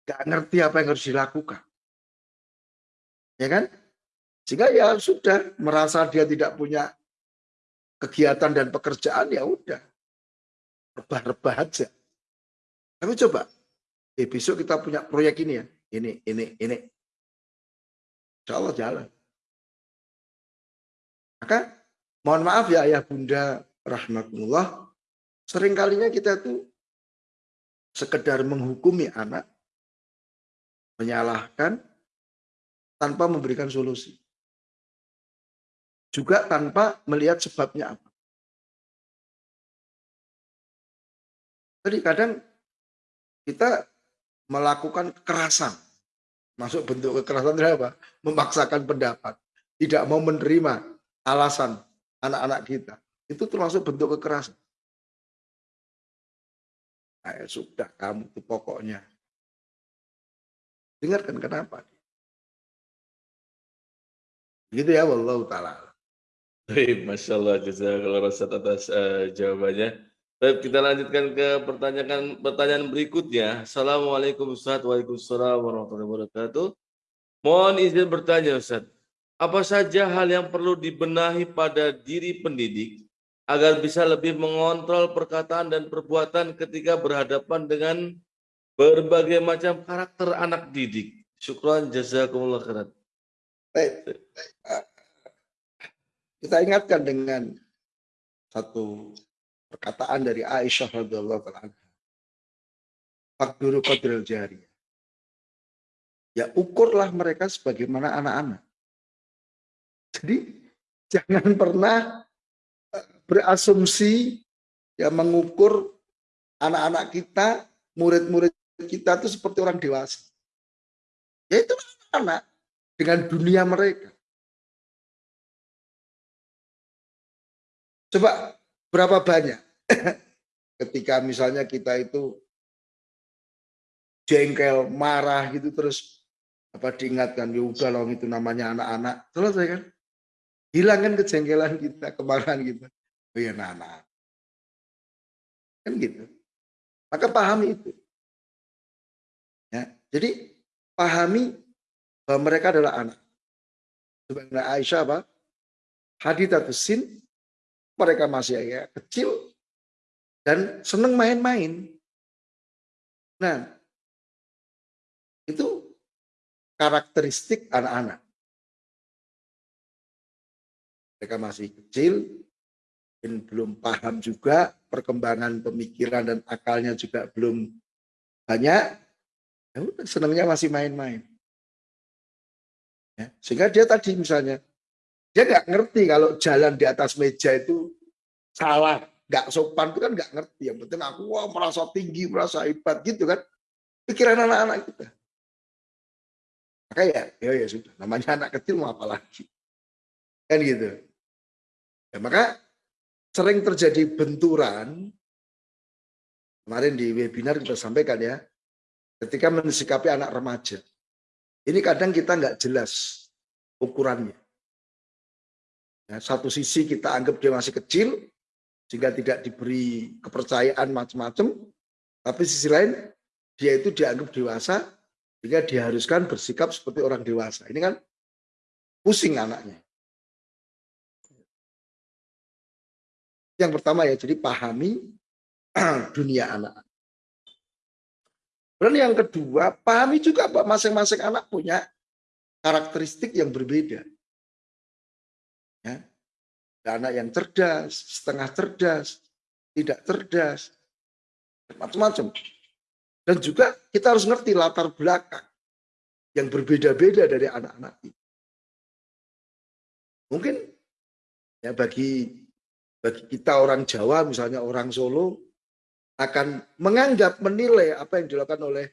nggak ngerti apa yang harus dilakukan. Ya kan? Sehingga ya sudah merasa dia tidak punya kegiatan dan pekerjaan ya udah rebah-rebah aja. Tapi coba, eh, besok kita punya proyek ini ya, ini, ini, ini. Insya Allah jalan. Maka mohon maaf ya ayah bunda rahmatullah, seringkalinya kita tuh sekedar menghukumi anak, menyalahkan, tanpa memberikan solusi. Juga tanpa melihat sebabnya apa. Jadi kadang kita melakukan kekerasan. Masuk bentuk kekerasan itu apa? Memaksakan pendapat. Tidak mau menerima alasan anak-anak kita. Itu termasuk bentuk kekerasan. Nah, sudah kamu itu pokoknya. Dengarkan kenapa. Gitu ya, Allah Ta'ala. Baik, Masya Allah, jazakallah Rasad atas uh, jawabannya. Baik, kita lanjutkan ke pertanyaan pertanyaan berikutnya. Assalamualaikum Ustaz, Waalaikumsalam warahmatullahi wabarakatuh. Mohon izin bertanya Ustaz, apa saja hal yang perlu dibenahi pada diri pendidik agar bisa lebih mengontrol perkataan dan perbuatan ketika berhadapan dengan berbagai macam karakter anak didik. Syukran jazakumullah khairan. Baik. Kita ingatkan dengan satu perkataan dari Aisyah radhiyallahu anha. Fakduru qadril. Ya ukurlah mereka sebagaimana anak-anak. Jadi jangan pernah eh, berasumsi ya mengukur anak-anak kita, murid-murid kita itu seperti orang dewasa. Ya itu anak dengan dunia mereka. Coba berapa banyak? Ketika misalnya kita itu jengkel, marah gitu terus apa diingatkan? Ya udah loh itu namanya anak-anak. Selesai kan? Hilangkan kejengkelan kita kemarahan kita. Oh ya anak, kan gitu. Maka pahami itu. Ya jadi pahami bahwa mereka adalah anak. Sebenarnya Aisyah apa? Haditatus sin mereka masih ya kecil dan seneng main-main nah itu karakteristik anak-anak. Mereka masih kecil, belum paham juga perkembangan pemikiran dan akalnya juga belum banyak. Ya senangnya masih main-main. Ya, sehingga dia tadi misalnya, dia nggak ngerti kalau jalan di atas meja itu salah, nggak sopan itu kan nggak ngerti. Yang penting aku wah, merasa tinggi, merasa hebat gitu kan. Pikiran anak-anak kita. Maka ya, ya, ya sudah. Namanya anak kecil mau apa lagi? Kan gitu. Ya, maka sering terjadi benturan. Kemarin di webinar kita sampaikan ya. Ketika mensikapi anak remaja. Ini kadang kita nggak jelas ukurannya. Ya, satu sisi kita anggap dia masih kecil, sehingga tidak diberi kepercayaan macam-macam. Tapi sisi lain, dia itu dianggap dewasa, sehingga diharuskan bersikap seperti orang dewasa. Ini kan pusing anaknya. Yang pertama ya, jadi pahami dunia anak. Dan yang kedua, pahami juga bahwa masing-masing anak punya karakteristik yang berbeda. Ya. Ada anak yang cerdas, setengah cerdas, tidak cerdas, macam-macam. Dan juga kita harus ngerti latar belakang yang berbeda-beda dari anak-anak ini. Mungkin ya bagi bagi kita orang Jawa misalnya orang Solo akan menganggap menilai apa yang dilakukan oleh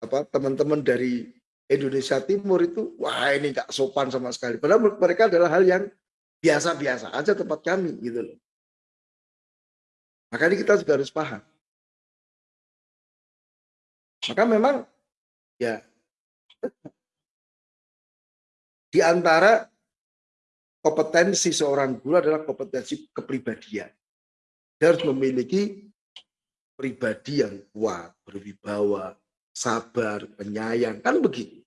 apa teman-teman dari Indonesia Timur itu wah ini nggak sopan sama sekali. Padahal mereka adalah hal yang biasa-biasa aja tempat kami gitu loh. Makanya kita juga harus paham. Maka memang ya di antara kompetensi seorang guru adalah kompetensi kepribadian. Dia harus memiliki pribadi yang kuat, berwibawa, sabar, penyayang, kan begitu.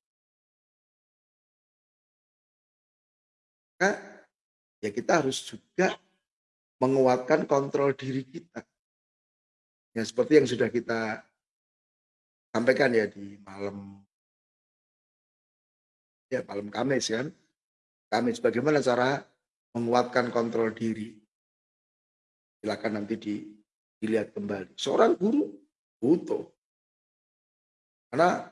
Ya kita harus juga menguatkan kontrol diri kita. Ya seperti yang sudah kita sampaikan ya di malam ya malam Kamis kan. Kamis bagaimana cara menguatkan kontrol diri. Silakan nanti di, dilihat kembali. Seorang guru butuh. Karena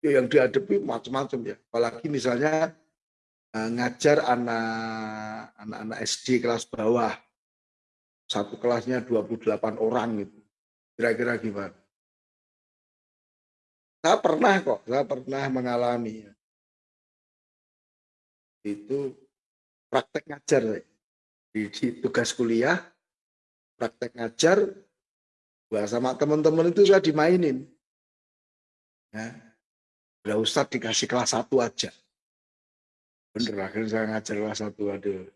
ya yang dihadapi macam-macam ya. Apalagi misalnya ngajar anak anak-anak SD kelas bawah. Satu kelasnya 28 orang gitu. Kira-kira gimana? Saya pernah kok, saya pernah mengalami. Itu praktek ngajar. Di, di tugas kuliah, praktek ngajar, gua sama teman-teman itu saya dimainin. Ya. Udah Ustadz dikasih kelas satu aja. Bener, akhirnya saya ngajar satu, aduh.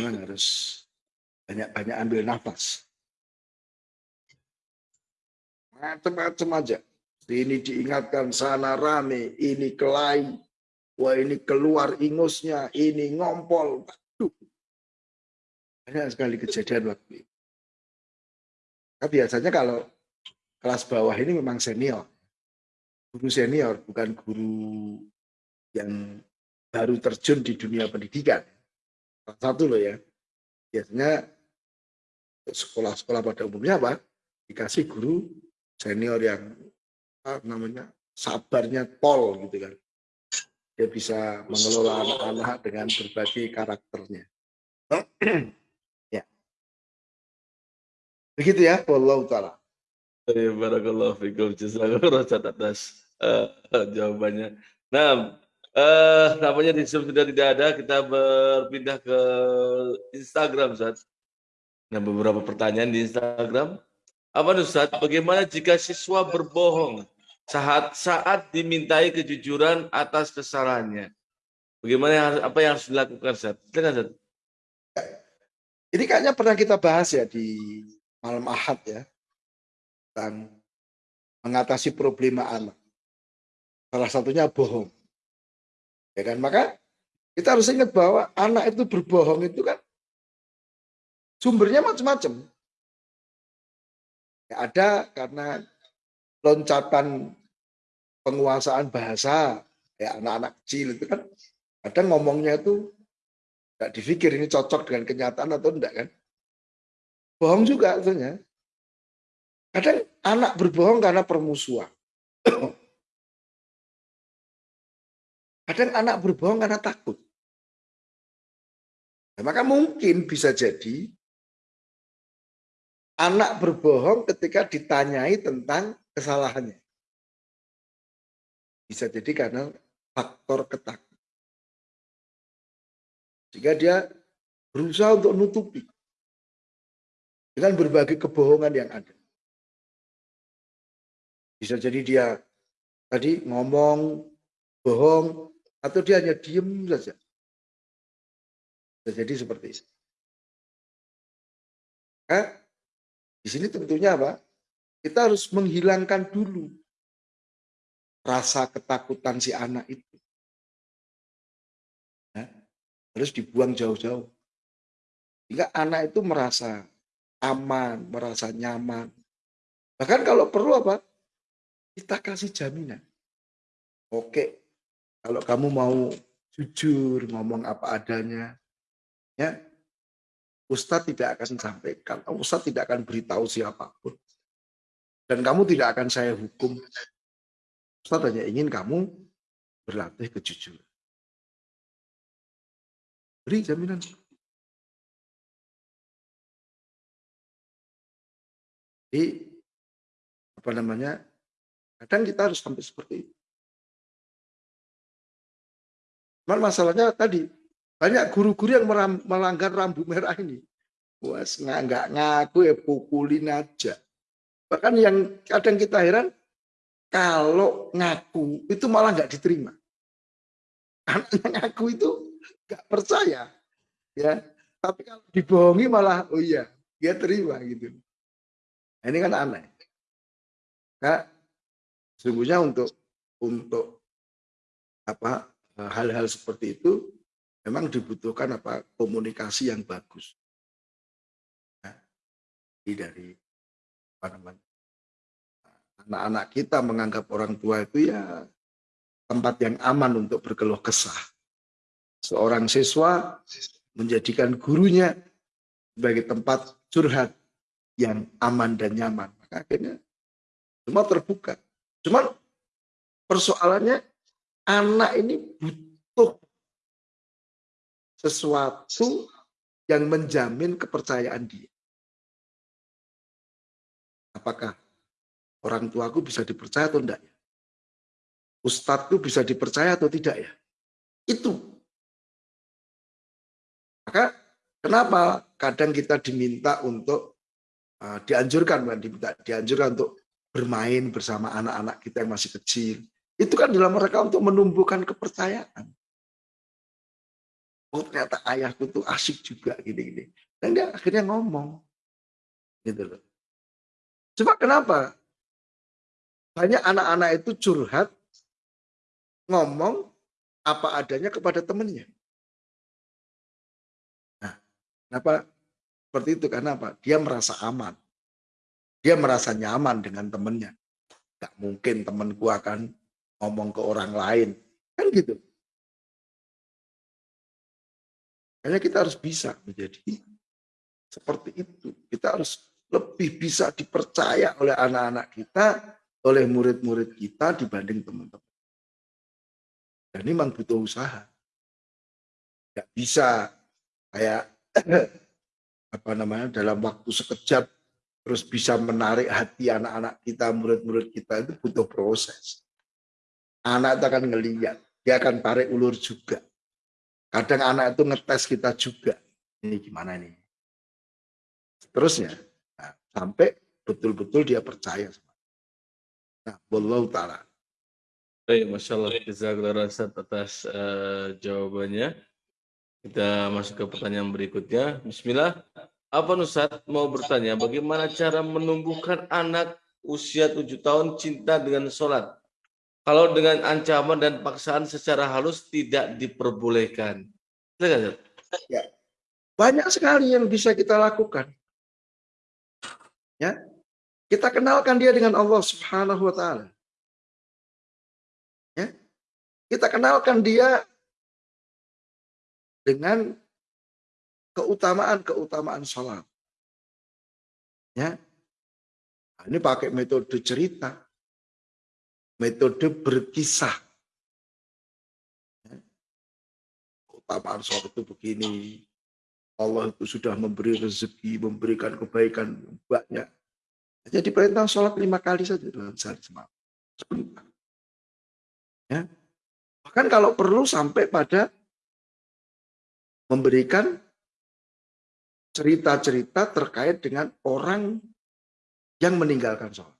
Memang harus banyak-banyak ambil nafas. Macam-macam aja ini diingatkan sana rame, ini kelai, wah ini keluar ingusnya, ini ngompol. Aduh. Banyak sekali kejadian waktu itu. Nah, biasanya kalau kelas bawah ini memang senior. Guru senior, bukan guru yang baru terjun di dunia pendidikan. Salah satu loh ya. Biasanya sekolah-sekolah pada umumnya apa? Dikasih guru senior yang apa namanya sabarnya pol gitu kan. Dia bisa mengelola anak-anak dengan berbagai karakternya. ya. Begitu ya, Wallahu ta'ala. Barakallahu fikum. Jazakallah atas uh, jawabannya. Nah, uh, namanya di Zoom sudah tidak ada, kita berpindah ke Instagram, Ustaz. Nah, beberapa pertanyaan di Instagram. Apa Ustaz, bagaimana jika siswa berbohong saat saat dimintai kejujuran atas kesalahannya? Bagaimana apa yang harus dilakukan, Ustaz? Silakan, Ustaz. Ini kayaknya pernah kita bahas ya di malam Ahad ya tentang mengatasi problema anak. Salah satunya bohong. Ya kan? Maka kita harus ingat bahwa anak itu berbohong itu kan sumbernya macam-macam. Ya, ada karena loncatan penguasaan bahasa ya anak-anak kecil itu kan kadang ngomongnya itu nggak dipikir ini cocok dengan kenyataan atau enggak kan bohong juga artinya kadang anak berbohong karena permusuhan kadang anak berbohong karena takut. Nah, maka mungkin bisa jadi anak berbohong ketika ditanyai tentang kesalahannya. Bisa jadi karena faktor ketakutan. Sehingga dia berusaha untuk nutupi dengan berbagai kebohongan yang ada. Bisa jadi dia tadi ngomong bohong atau dia hanya diem saja. Jadi seperti itu. Nah, di sini tentunya apa? Kita harus menghilangkan dulu rasa ketakutan si anak itu harus dibuang jauh-jauh. Sehingga anak itu merasa aman, merasa nyaman. Bahkan kalau perlu apa? Kita kasih jaminan. Oke, kalau kamu mau jujur, ngomong apa adanya, ya Ustadz tidak akan sampaikan, Ustadz tidak akan beritahu siapa pun. Dan kamu tidak akan saya hukum. Ustadz hanya ingin kamu berlatih kejujuran. Beri jaminan. Jadi apa namanya? Kadang kita harus sampai seperti itu. Cuman masalahnya tadi banyak guru-guru yang melanggar rambu merah ini. Wah, nggak ngaku ya pukulin aja. Bahkan yang kadang kita heran, kalau ngaku itu malah nggak diterima. Karena ngaku itu nggak percaya ya tapi kalau dibohongi malah oh iya dia terima gitu nah, ini kan aneh nah, sesungguhnya untuk untuk apa hal-hal seperti itu memang dibutuhkan apa komunikasi yang bagus ya, dari apa namanya anak-anak kita menganggap orang tua itu ya tempat yang aman untuk berkeluh kesah seorang siswa menjadikan gurunya sebagai tempat curhat yang aman dan nyaman. Maka akhirnya semua terbuka. Cuman persoalannya anak ini butuh sesuatu yang menjamin kepercayaan dia. Apakah orang tuaku bisa dipercaya atau enggak ya? Ustadzku bisa dipercaya atau tidak ya? Itu maka kenapa kadang kita diminta untuk uh, dianjurkan, bukan diminta, dianjurkan untuk bermain bersama anak-anak kita yang masih kecil. Itu kan dalam mereka untuk menumbuhkan kepercayaan. Oh ternyata ayahku tuh asik juga gini-gini. Dan dia akhirnya ngomong. Gitu loh. Coba kenapa? Banyak anak-anak itu curhat, ngomong apa adanya kepada temennya. Kenapa seperti itu karena apa? Dia merasa aman. Dia merasa nyaman dengan temennya. Gak mungkin temanku akan ngomong ke orang lain. Kan gitu. Hanya kita harus bisa menjadi seperti itu. Kita harus lebih bisa dipercaya oleh anak-anak kita, oleh murid-murid kita dibanding teman-teman. Dan ini memang butuh usaha. Gak bisa kayak apa namanya dalam waktu sekejap terus bisa menarik hati anak-anak kita, murid-murid kita itu butuh proses. Anak itu akan ngeliat, dia akan tarik ulur juga. Kadang anak itu ngetes kita juga. Ini gimana nih? Terusnya, nah, sampai betul-betul dia percaya. Nah, Wallahu ta'ala. Baik, Masya Allah. Jazakallah atas uh, jawabannya. Kita masuk ke pertanyaan berikutnya. Bismillah. Apa Nusat mau bertanya, bagaimana cara menumbuhkan anak usia tujuh tahun cinta dengan sholat? Kalau dengan ancaman dan paksaan secara halus tidak diperbolehkan. Ya, banyak sekali yang bisa kita lakukan. Ya, kita kenalkan dia dengan Allah Subhanahu Wa Taala. Ya, kita kenalkan dia dengan keutamaan-keutamaan sholat. Ya. Nah, ini pakai metode cerita. Metode berkisah. Keutamaan sholat itu begini. Allah itu sudah memberi rezeki, memberikan kebaikan banyak. Jadi perintah sholat lima kali saja dalam sehari semalam. Ya. Bahkan kalau perlu sampai pada memberikan cerita-cerita terkait dengan orang yang meninggalkan sholat.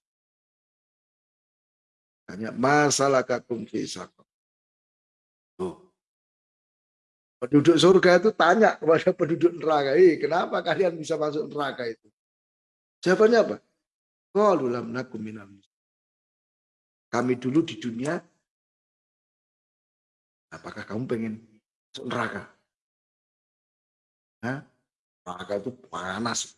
Hanya masalah kakum fisakum. Tuh. Penduduk surga itu tanya kepada penduduk neraka, eh, kenapa kalian bisa masuk neraka itu? Jawabannya apa? Qalulam nakum Kami dulu di dunia, apakah kamu pengen masuk neraka? Hah? neraka itu panas.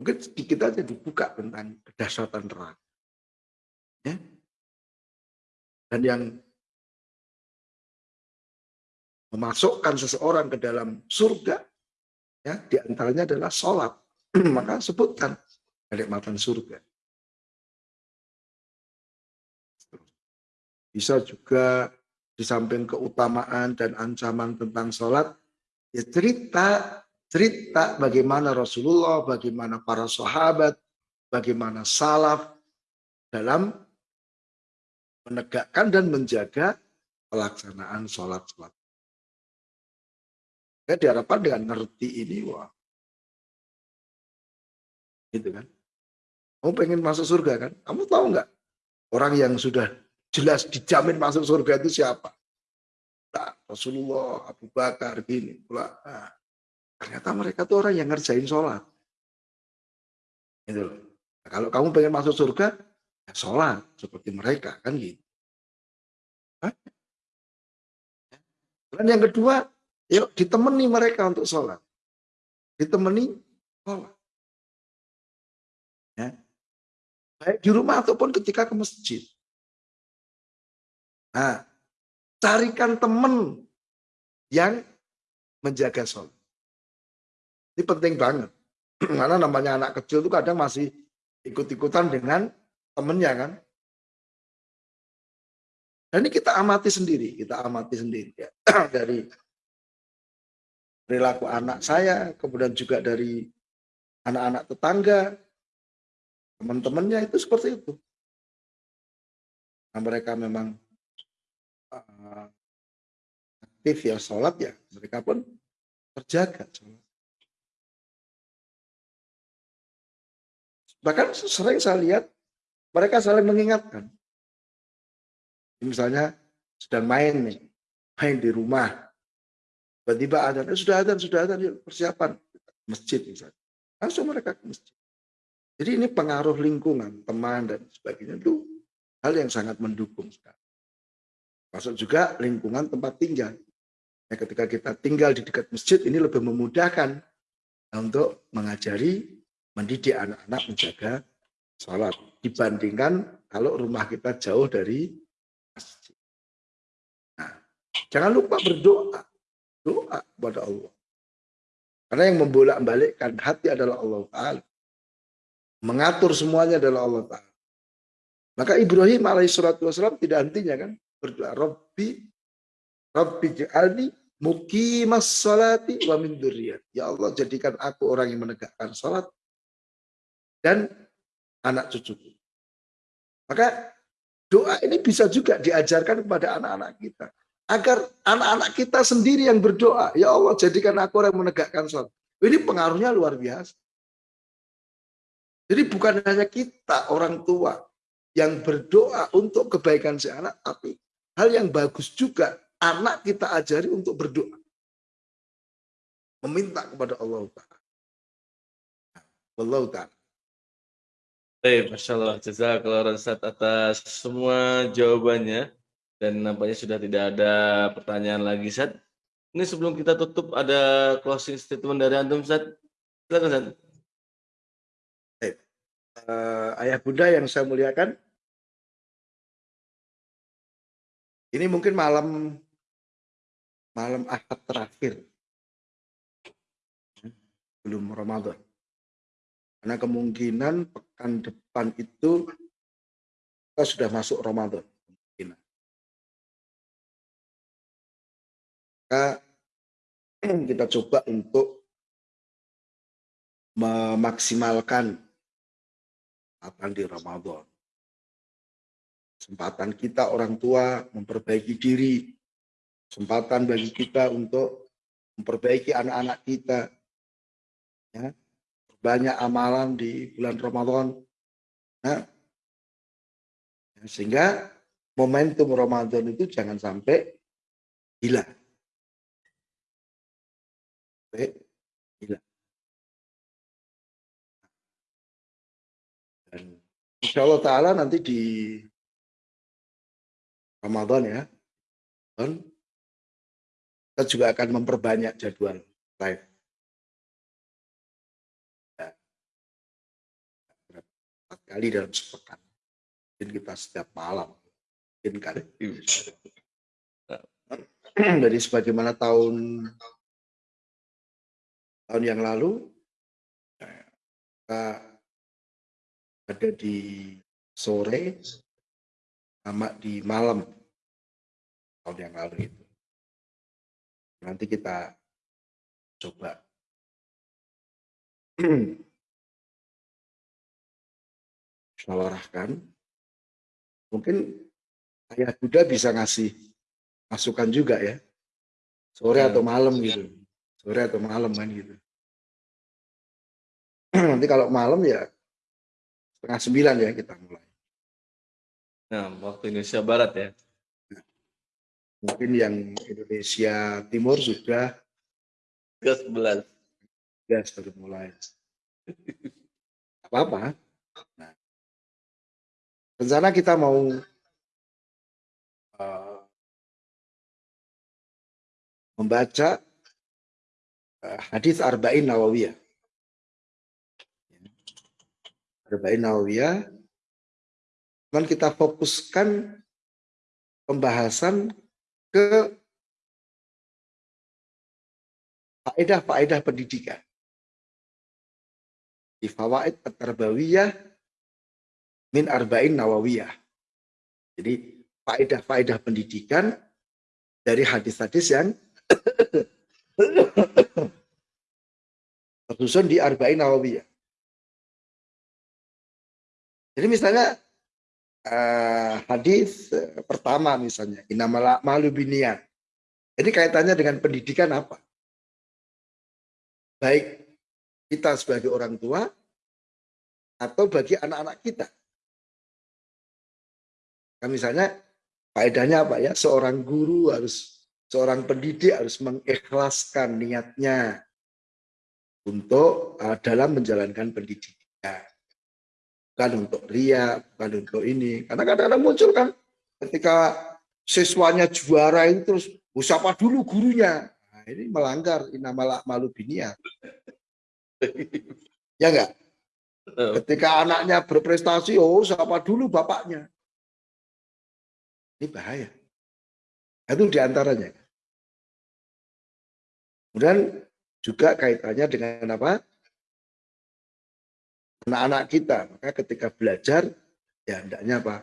Mungkin sedikit aja dibuka tentang kedahsyatan neraka. Ya. Dan yang memasukkan seseorang ke dalam surga, ya di antaranya adalah sholat. Maka sebutkan kenikmatan surga. Bisa juga di samping keutamaan dan ancaman tentang sholat, ya cerita cerita bagaimana Rasulullah, bagaimana para sahabat, bagaimana salaf dalam menegakkan dan menjaga pelaksanaan sholat-sholat. Ya, diharapkan dengan ngerti ini, wah. Gitu kan. Kamu pengen masuk surga kan? Kamu tahu nggak? Orang yang sudah jelas dijamin masuk surga itu siapa? Nah, Rasulullah, Abu Bakar, gini. Nah, Ternyata mereka tuh orang yang ngerjain sholat. Gitu loh. Nah, kalau kamu pengen masuk surga, sholat seperti mereka kan gitu. Dan yang kedua, yuk ditemani mereka untuk sholat. Ditemani sholat. Ya. Baik di rumah ataupun ketika ke masjid. Nah, carikan teman yang menjaga sholat. Ini penting banget. Karena namanya anak kecil itu kadang masih ikut-ikutan dengan temennya kan. Dan ini kita amati sendiri, kita amati sendiri ya. dari perilaku anak saya, kemudian juga dari anak-anak tetangga, teman-temannya itu seperti itu. Nah, mereka memang uh, aktif ya sholat ya, mereka pun terjaga. Bahkan sering saya lihat mereka saling mengingatkan. Misalnya sedang main nih, main di rumah. Tiba-tiba ada, eh, sudah ada, sudah ada, persiapan masjid misalnya. Langsung mereka ke masjid. Jadi ini pengaruh lingkungan, teman dan sebagainya itu hal yang sangat mendukung sekali. Masuk juga lingkungan tempat tinggal. Ya, ketika kita tinggal di dekat masjid ini lebih memudahkan untuk mengajari, mendidik anak-anak menjaga sholat. Dibandingkan kalau rumah kita jauh dari masjid. Nah, jangan lupa berdoa. Doa kepada Allah. Karena yang membolak-balikkan hati adalah Allah Ta'ala. Mengatur semuanya adalah Allah Ta'ala. Maka Ibrahim alaihissalatu wassalam tidak hentinya kan. Berdoa, Rabbi, Rabbi ja'alni mukimas salati wa min duriyat. Ya Allah jadikan aku orang yang menegakkan salat dan anak cucuku. Maka doa ini bisa juga diajarkan kepada anak-anak kita. Agar anak-anak kita sendiri yang berdoa. Ya Allah jadikan aku orang yang menegakkan salat. Ini pengaruhnya luar biasa. Jadi bukan hanya kita orang tua yang berdoa untuk kebaikan si anak, tapi hal yang bagus juga anak kita ajari untuk berdoa. Meminta kepada Allah Ta'ala. Allah Ta'ala. Baik, Masya Allah. Jazakallah Ustaz atas semua jawabannya. Dan nampaknya sudah tidak ada pertanyaan lagi, Ustaz. Ini sebelum kita tutup, ada closing statement dari Antum, Ustaz. Silakan, Ustaz. Uh, ayah bunda yang saya muliakan, ini mungkin malam malam ahad terakhir belum Ramadan. Karena kemungkinan pekan depan itu kita sudah masuk Ramadan. Kemungkinan. Maka kita coba untuk memaksimalkan apa di Ramadan. Kesempatan kita orang tua memperbaiki diri, kesempatan bagi kita untuk memperbaiki anak-anak kita, ya, banyak amalan di bulan Ramadan. Nah, sehingga momentum Ramadan itu jangan sampai hilang. Sampai insya Allah Ta'ala nanti di Ramadan ya, kita juga akan memperbanyak jadwal live. Kali dalam sepekan. Mungkin kita setiap malam. Mungkin kali. Jadi sebagaimana tahun tahun yang lalu kita ada di sore sama di malam tahun yang lalu itu. Nanti kita coba musyawarahkan. Mungkin ayah Buddha bisa ngasih masukan juga ya. Sore ya. atau malam gitu. Sore atau malam kan gitu. Nanti kalau malam ya setengah sembilan ya kita mulai. Nah, waktu Indonesia Barat ya. Mungkin yang Indonesia Timur sudah ke 11. Ya, sudah mulai. Apa-apa. Nah, Rencana kita mau uh, membaca uh, hadis Arba'in Nawawiyah. Arba'in Nawawiyah. Dan kita fokuskan pembahasan ke faedah-faedah pendidikan. Di fawaid at-tarbawiyah min arba'in nawawiyah. Jadi faedah-faedah pendidikan dari hadis-hadis yang tersusun di arba'in nawawiyah. Jadi misalnya uh, hadis pertama misalnya inamala malu binian. Ini kaitannya dengan pendidikan apa? Baik kita sebagai orang tua atau bagi anak-anak kita. Nah, misalnya faedahnya apa ya? Seorang guru harus seorang pendidik harus mengikhlaskan niatnya untuk uh, dalam menjalankan pendidikan. Bukan untuk ria, bukan untuk ini. Karena kadang-kadang muncul kan ketika siswanya juara itu terus siapa dulu gurunya. Nah, ini melanggar inamalah malu biniat. Ya enggak? Ketika anaknya berprestasi, oh siapa dulu bapaknya. Ini bahaya. Itu di antaranya. Kemudian juga kaitannya dengan apa? Anak-anak kita. Maka ketika belajar, ya hendaknya apa?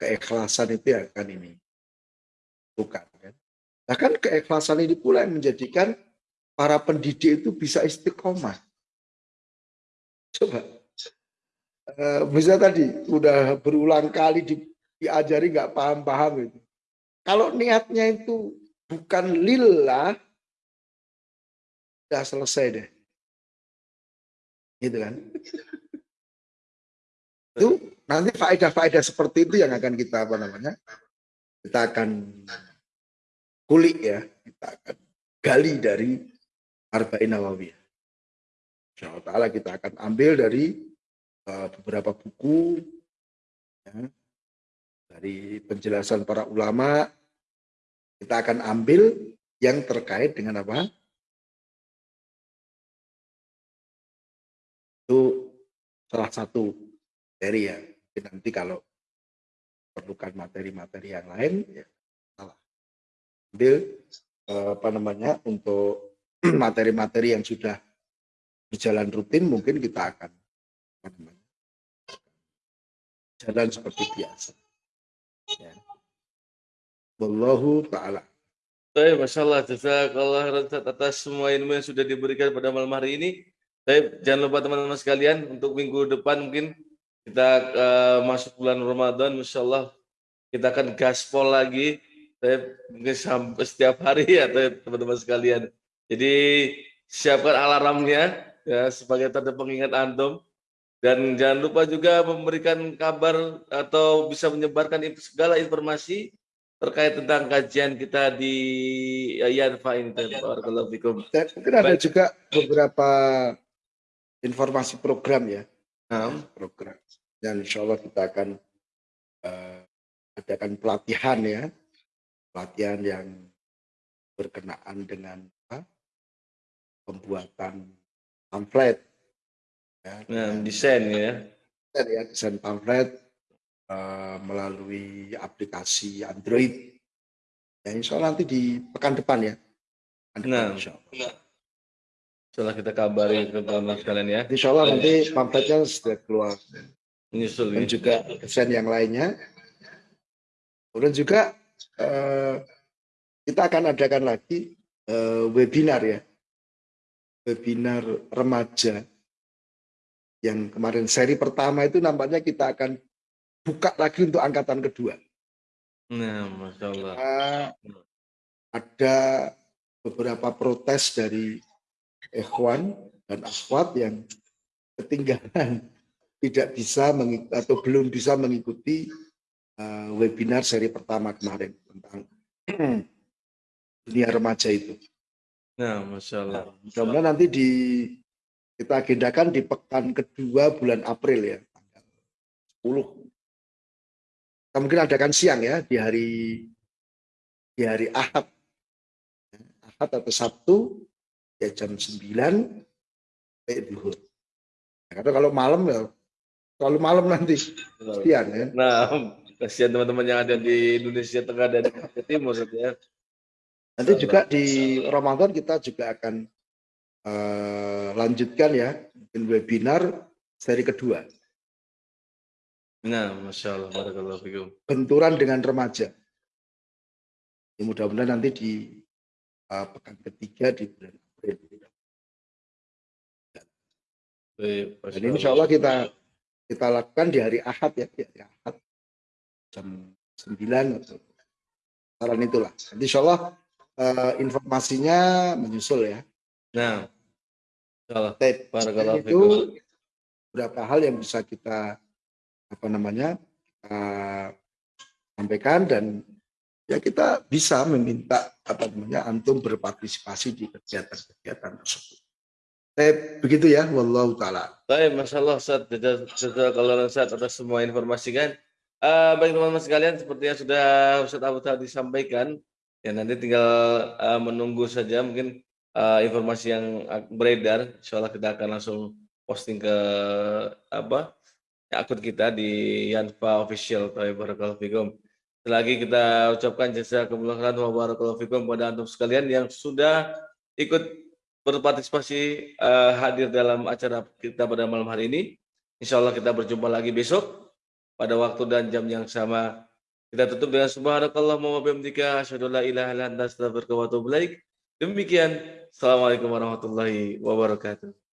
Keikhlasan itu yang akan ini. Bukan. Kan? Bahkan keikhlasan ini pula yang menjadikan para pendidik itu bisa istiqomah. Coba. Uh, misalnya tadi udah berulang kali di, diajari nggak paham-paham itu. Kalau niatnya itu bukan lillah, udah selesai deh. Gitu kan. itu nanti faedah-faedah seperti itu yang akan kita apa namanya kita akan kulik ya kita akan gali dari Arba'in Nawawiyah. Insya Allah kita akan ambil dari uh, beberapa buku ya, dari penjelasan para ulama kita akan ambil yang terkait dengan apa? Itu salah satu dari ya. Nanti kalau perlukan materi-materi yang lain ya salah. Ambil eh, apa namanya untuk materi-materi yang sudah berjalan rutin mungkin kita akan jalan seperti biasa. Ya. Wallahu ta'ala. Baik, Masya Allah. Jazakallah atas semua ilmu yang sudah diberikan pada malam hari ini. Baik, jangan lupa teman-teman sekalian untuk minggu depan mungkin kita uh, masuk bulan Ramadan, Masya Allah kita akan gaspol lagi. Saya mungkin sampai setiap hari ya teman-teman sekalian. Jadi siapkan alarmnya ya sebagai tanda pengingat antum dan jangan lupa juga memberikan kabar atau bisa menyebarkan segala informasi terkait tentang kajian kita di Yanfa ini. Dan mungkin ada juga beberapa informasi program ya. Nah. Program. Dan insya Allah kita akan uh, adakan pelatihan ya. Pelatihan yang berkenaan dengan apa? pembuatan pamflet. Ya, nah, desain ya. Desain ya, desain pamflet uh, melalui aplikasi Android. Ya, insya Allah nanti di pekan depan ya. Pekan nah, insya Allah. Setelah kita kabari ke teman sekalian ya. Insya Allah nanti pamfletnya sudah keluar. Menyusul Dan ya. juga desain yang lainnya. Kemudian juga uh, kita akan adakan lagi uh, webinar ya webinar remaja yang kemarin seri pertama itu nampaknya kita akan buka lagi untuk angkatan kedua. Nah, masya Allah. ada beberapa protes dari ikhwan dan akhwat yang ketinggalan tidak bisa atau belum bisa mengikuti uh, webinar seri pertama kemarin tentang dunia remaja itu. Nah, Masya Allah. Nah, mudah-mudahan nanti di kita agendakan di pekan kedua bulan April ya, tanggal 10. Kita mungkin adakan siang ya di hari di hari Ahad. Ahad atau Sabtu ya jam 9 sampai duhur. Nah, karena kalau malam ya terlalu malam nanti siang ya. Nah, kasihan teman-teman yang ada di Indonesia Tengah dan Timur ya. Nanti juga di Ramadan kita juga akan uh, lanjutkan ya webinar seri kedua. Nah, masya Allah, barakallahu fikum. Benturan dengan remaja. Ya, mudah-mudahan nanti di uh, pekan ketiga di bulan April. Dan insya Allah kita kita lakukan di hari Ahad ya, di hari Ahad jam 9 atau saran itulah. Nanti insya Allah uh, informasinya menyusul ya. Nah, salah. itu beberapa hal yang bisa kita apa namanya uh, sampaikan dan ya kita bisa meminta apa namanya antum berpartisipasi di kegiatan-kegiatan tersebut. Eh, begitu ya, wallahu taala. Baik, masalah saat kalau saat atas semua informasi kan. Uh, baik teman-teman sekalian, seperti yang sudah Ustaz Abu tadi sampaikan, Ya nanti tinggal uh, menunggu saja mungkin uh, informasi yang beredar, insya kita akan langsung posting ke apa akun kita di Yanfa Official. Barakallahu fikum. Selagi kita ucapkan jasa kemuliaan wa barakallahu fikum pada antum sekalian yang sudah ikut berpartisipasi uh, hadir dalam acara kita pada malam hari ini. Insya Allah kita berjumpa lagi besok pada waktu dan jam yang sama. Kita tutup dengan subhanakallah wa bihamdika asyhadu la ilaha illa anta astaghfiruka wa atubu ilaik. Demikian. Assalamualaikum warahmatullahi wabarakatuh.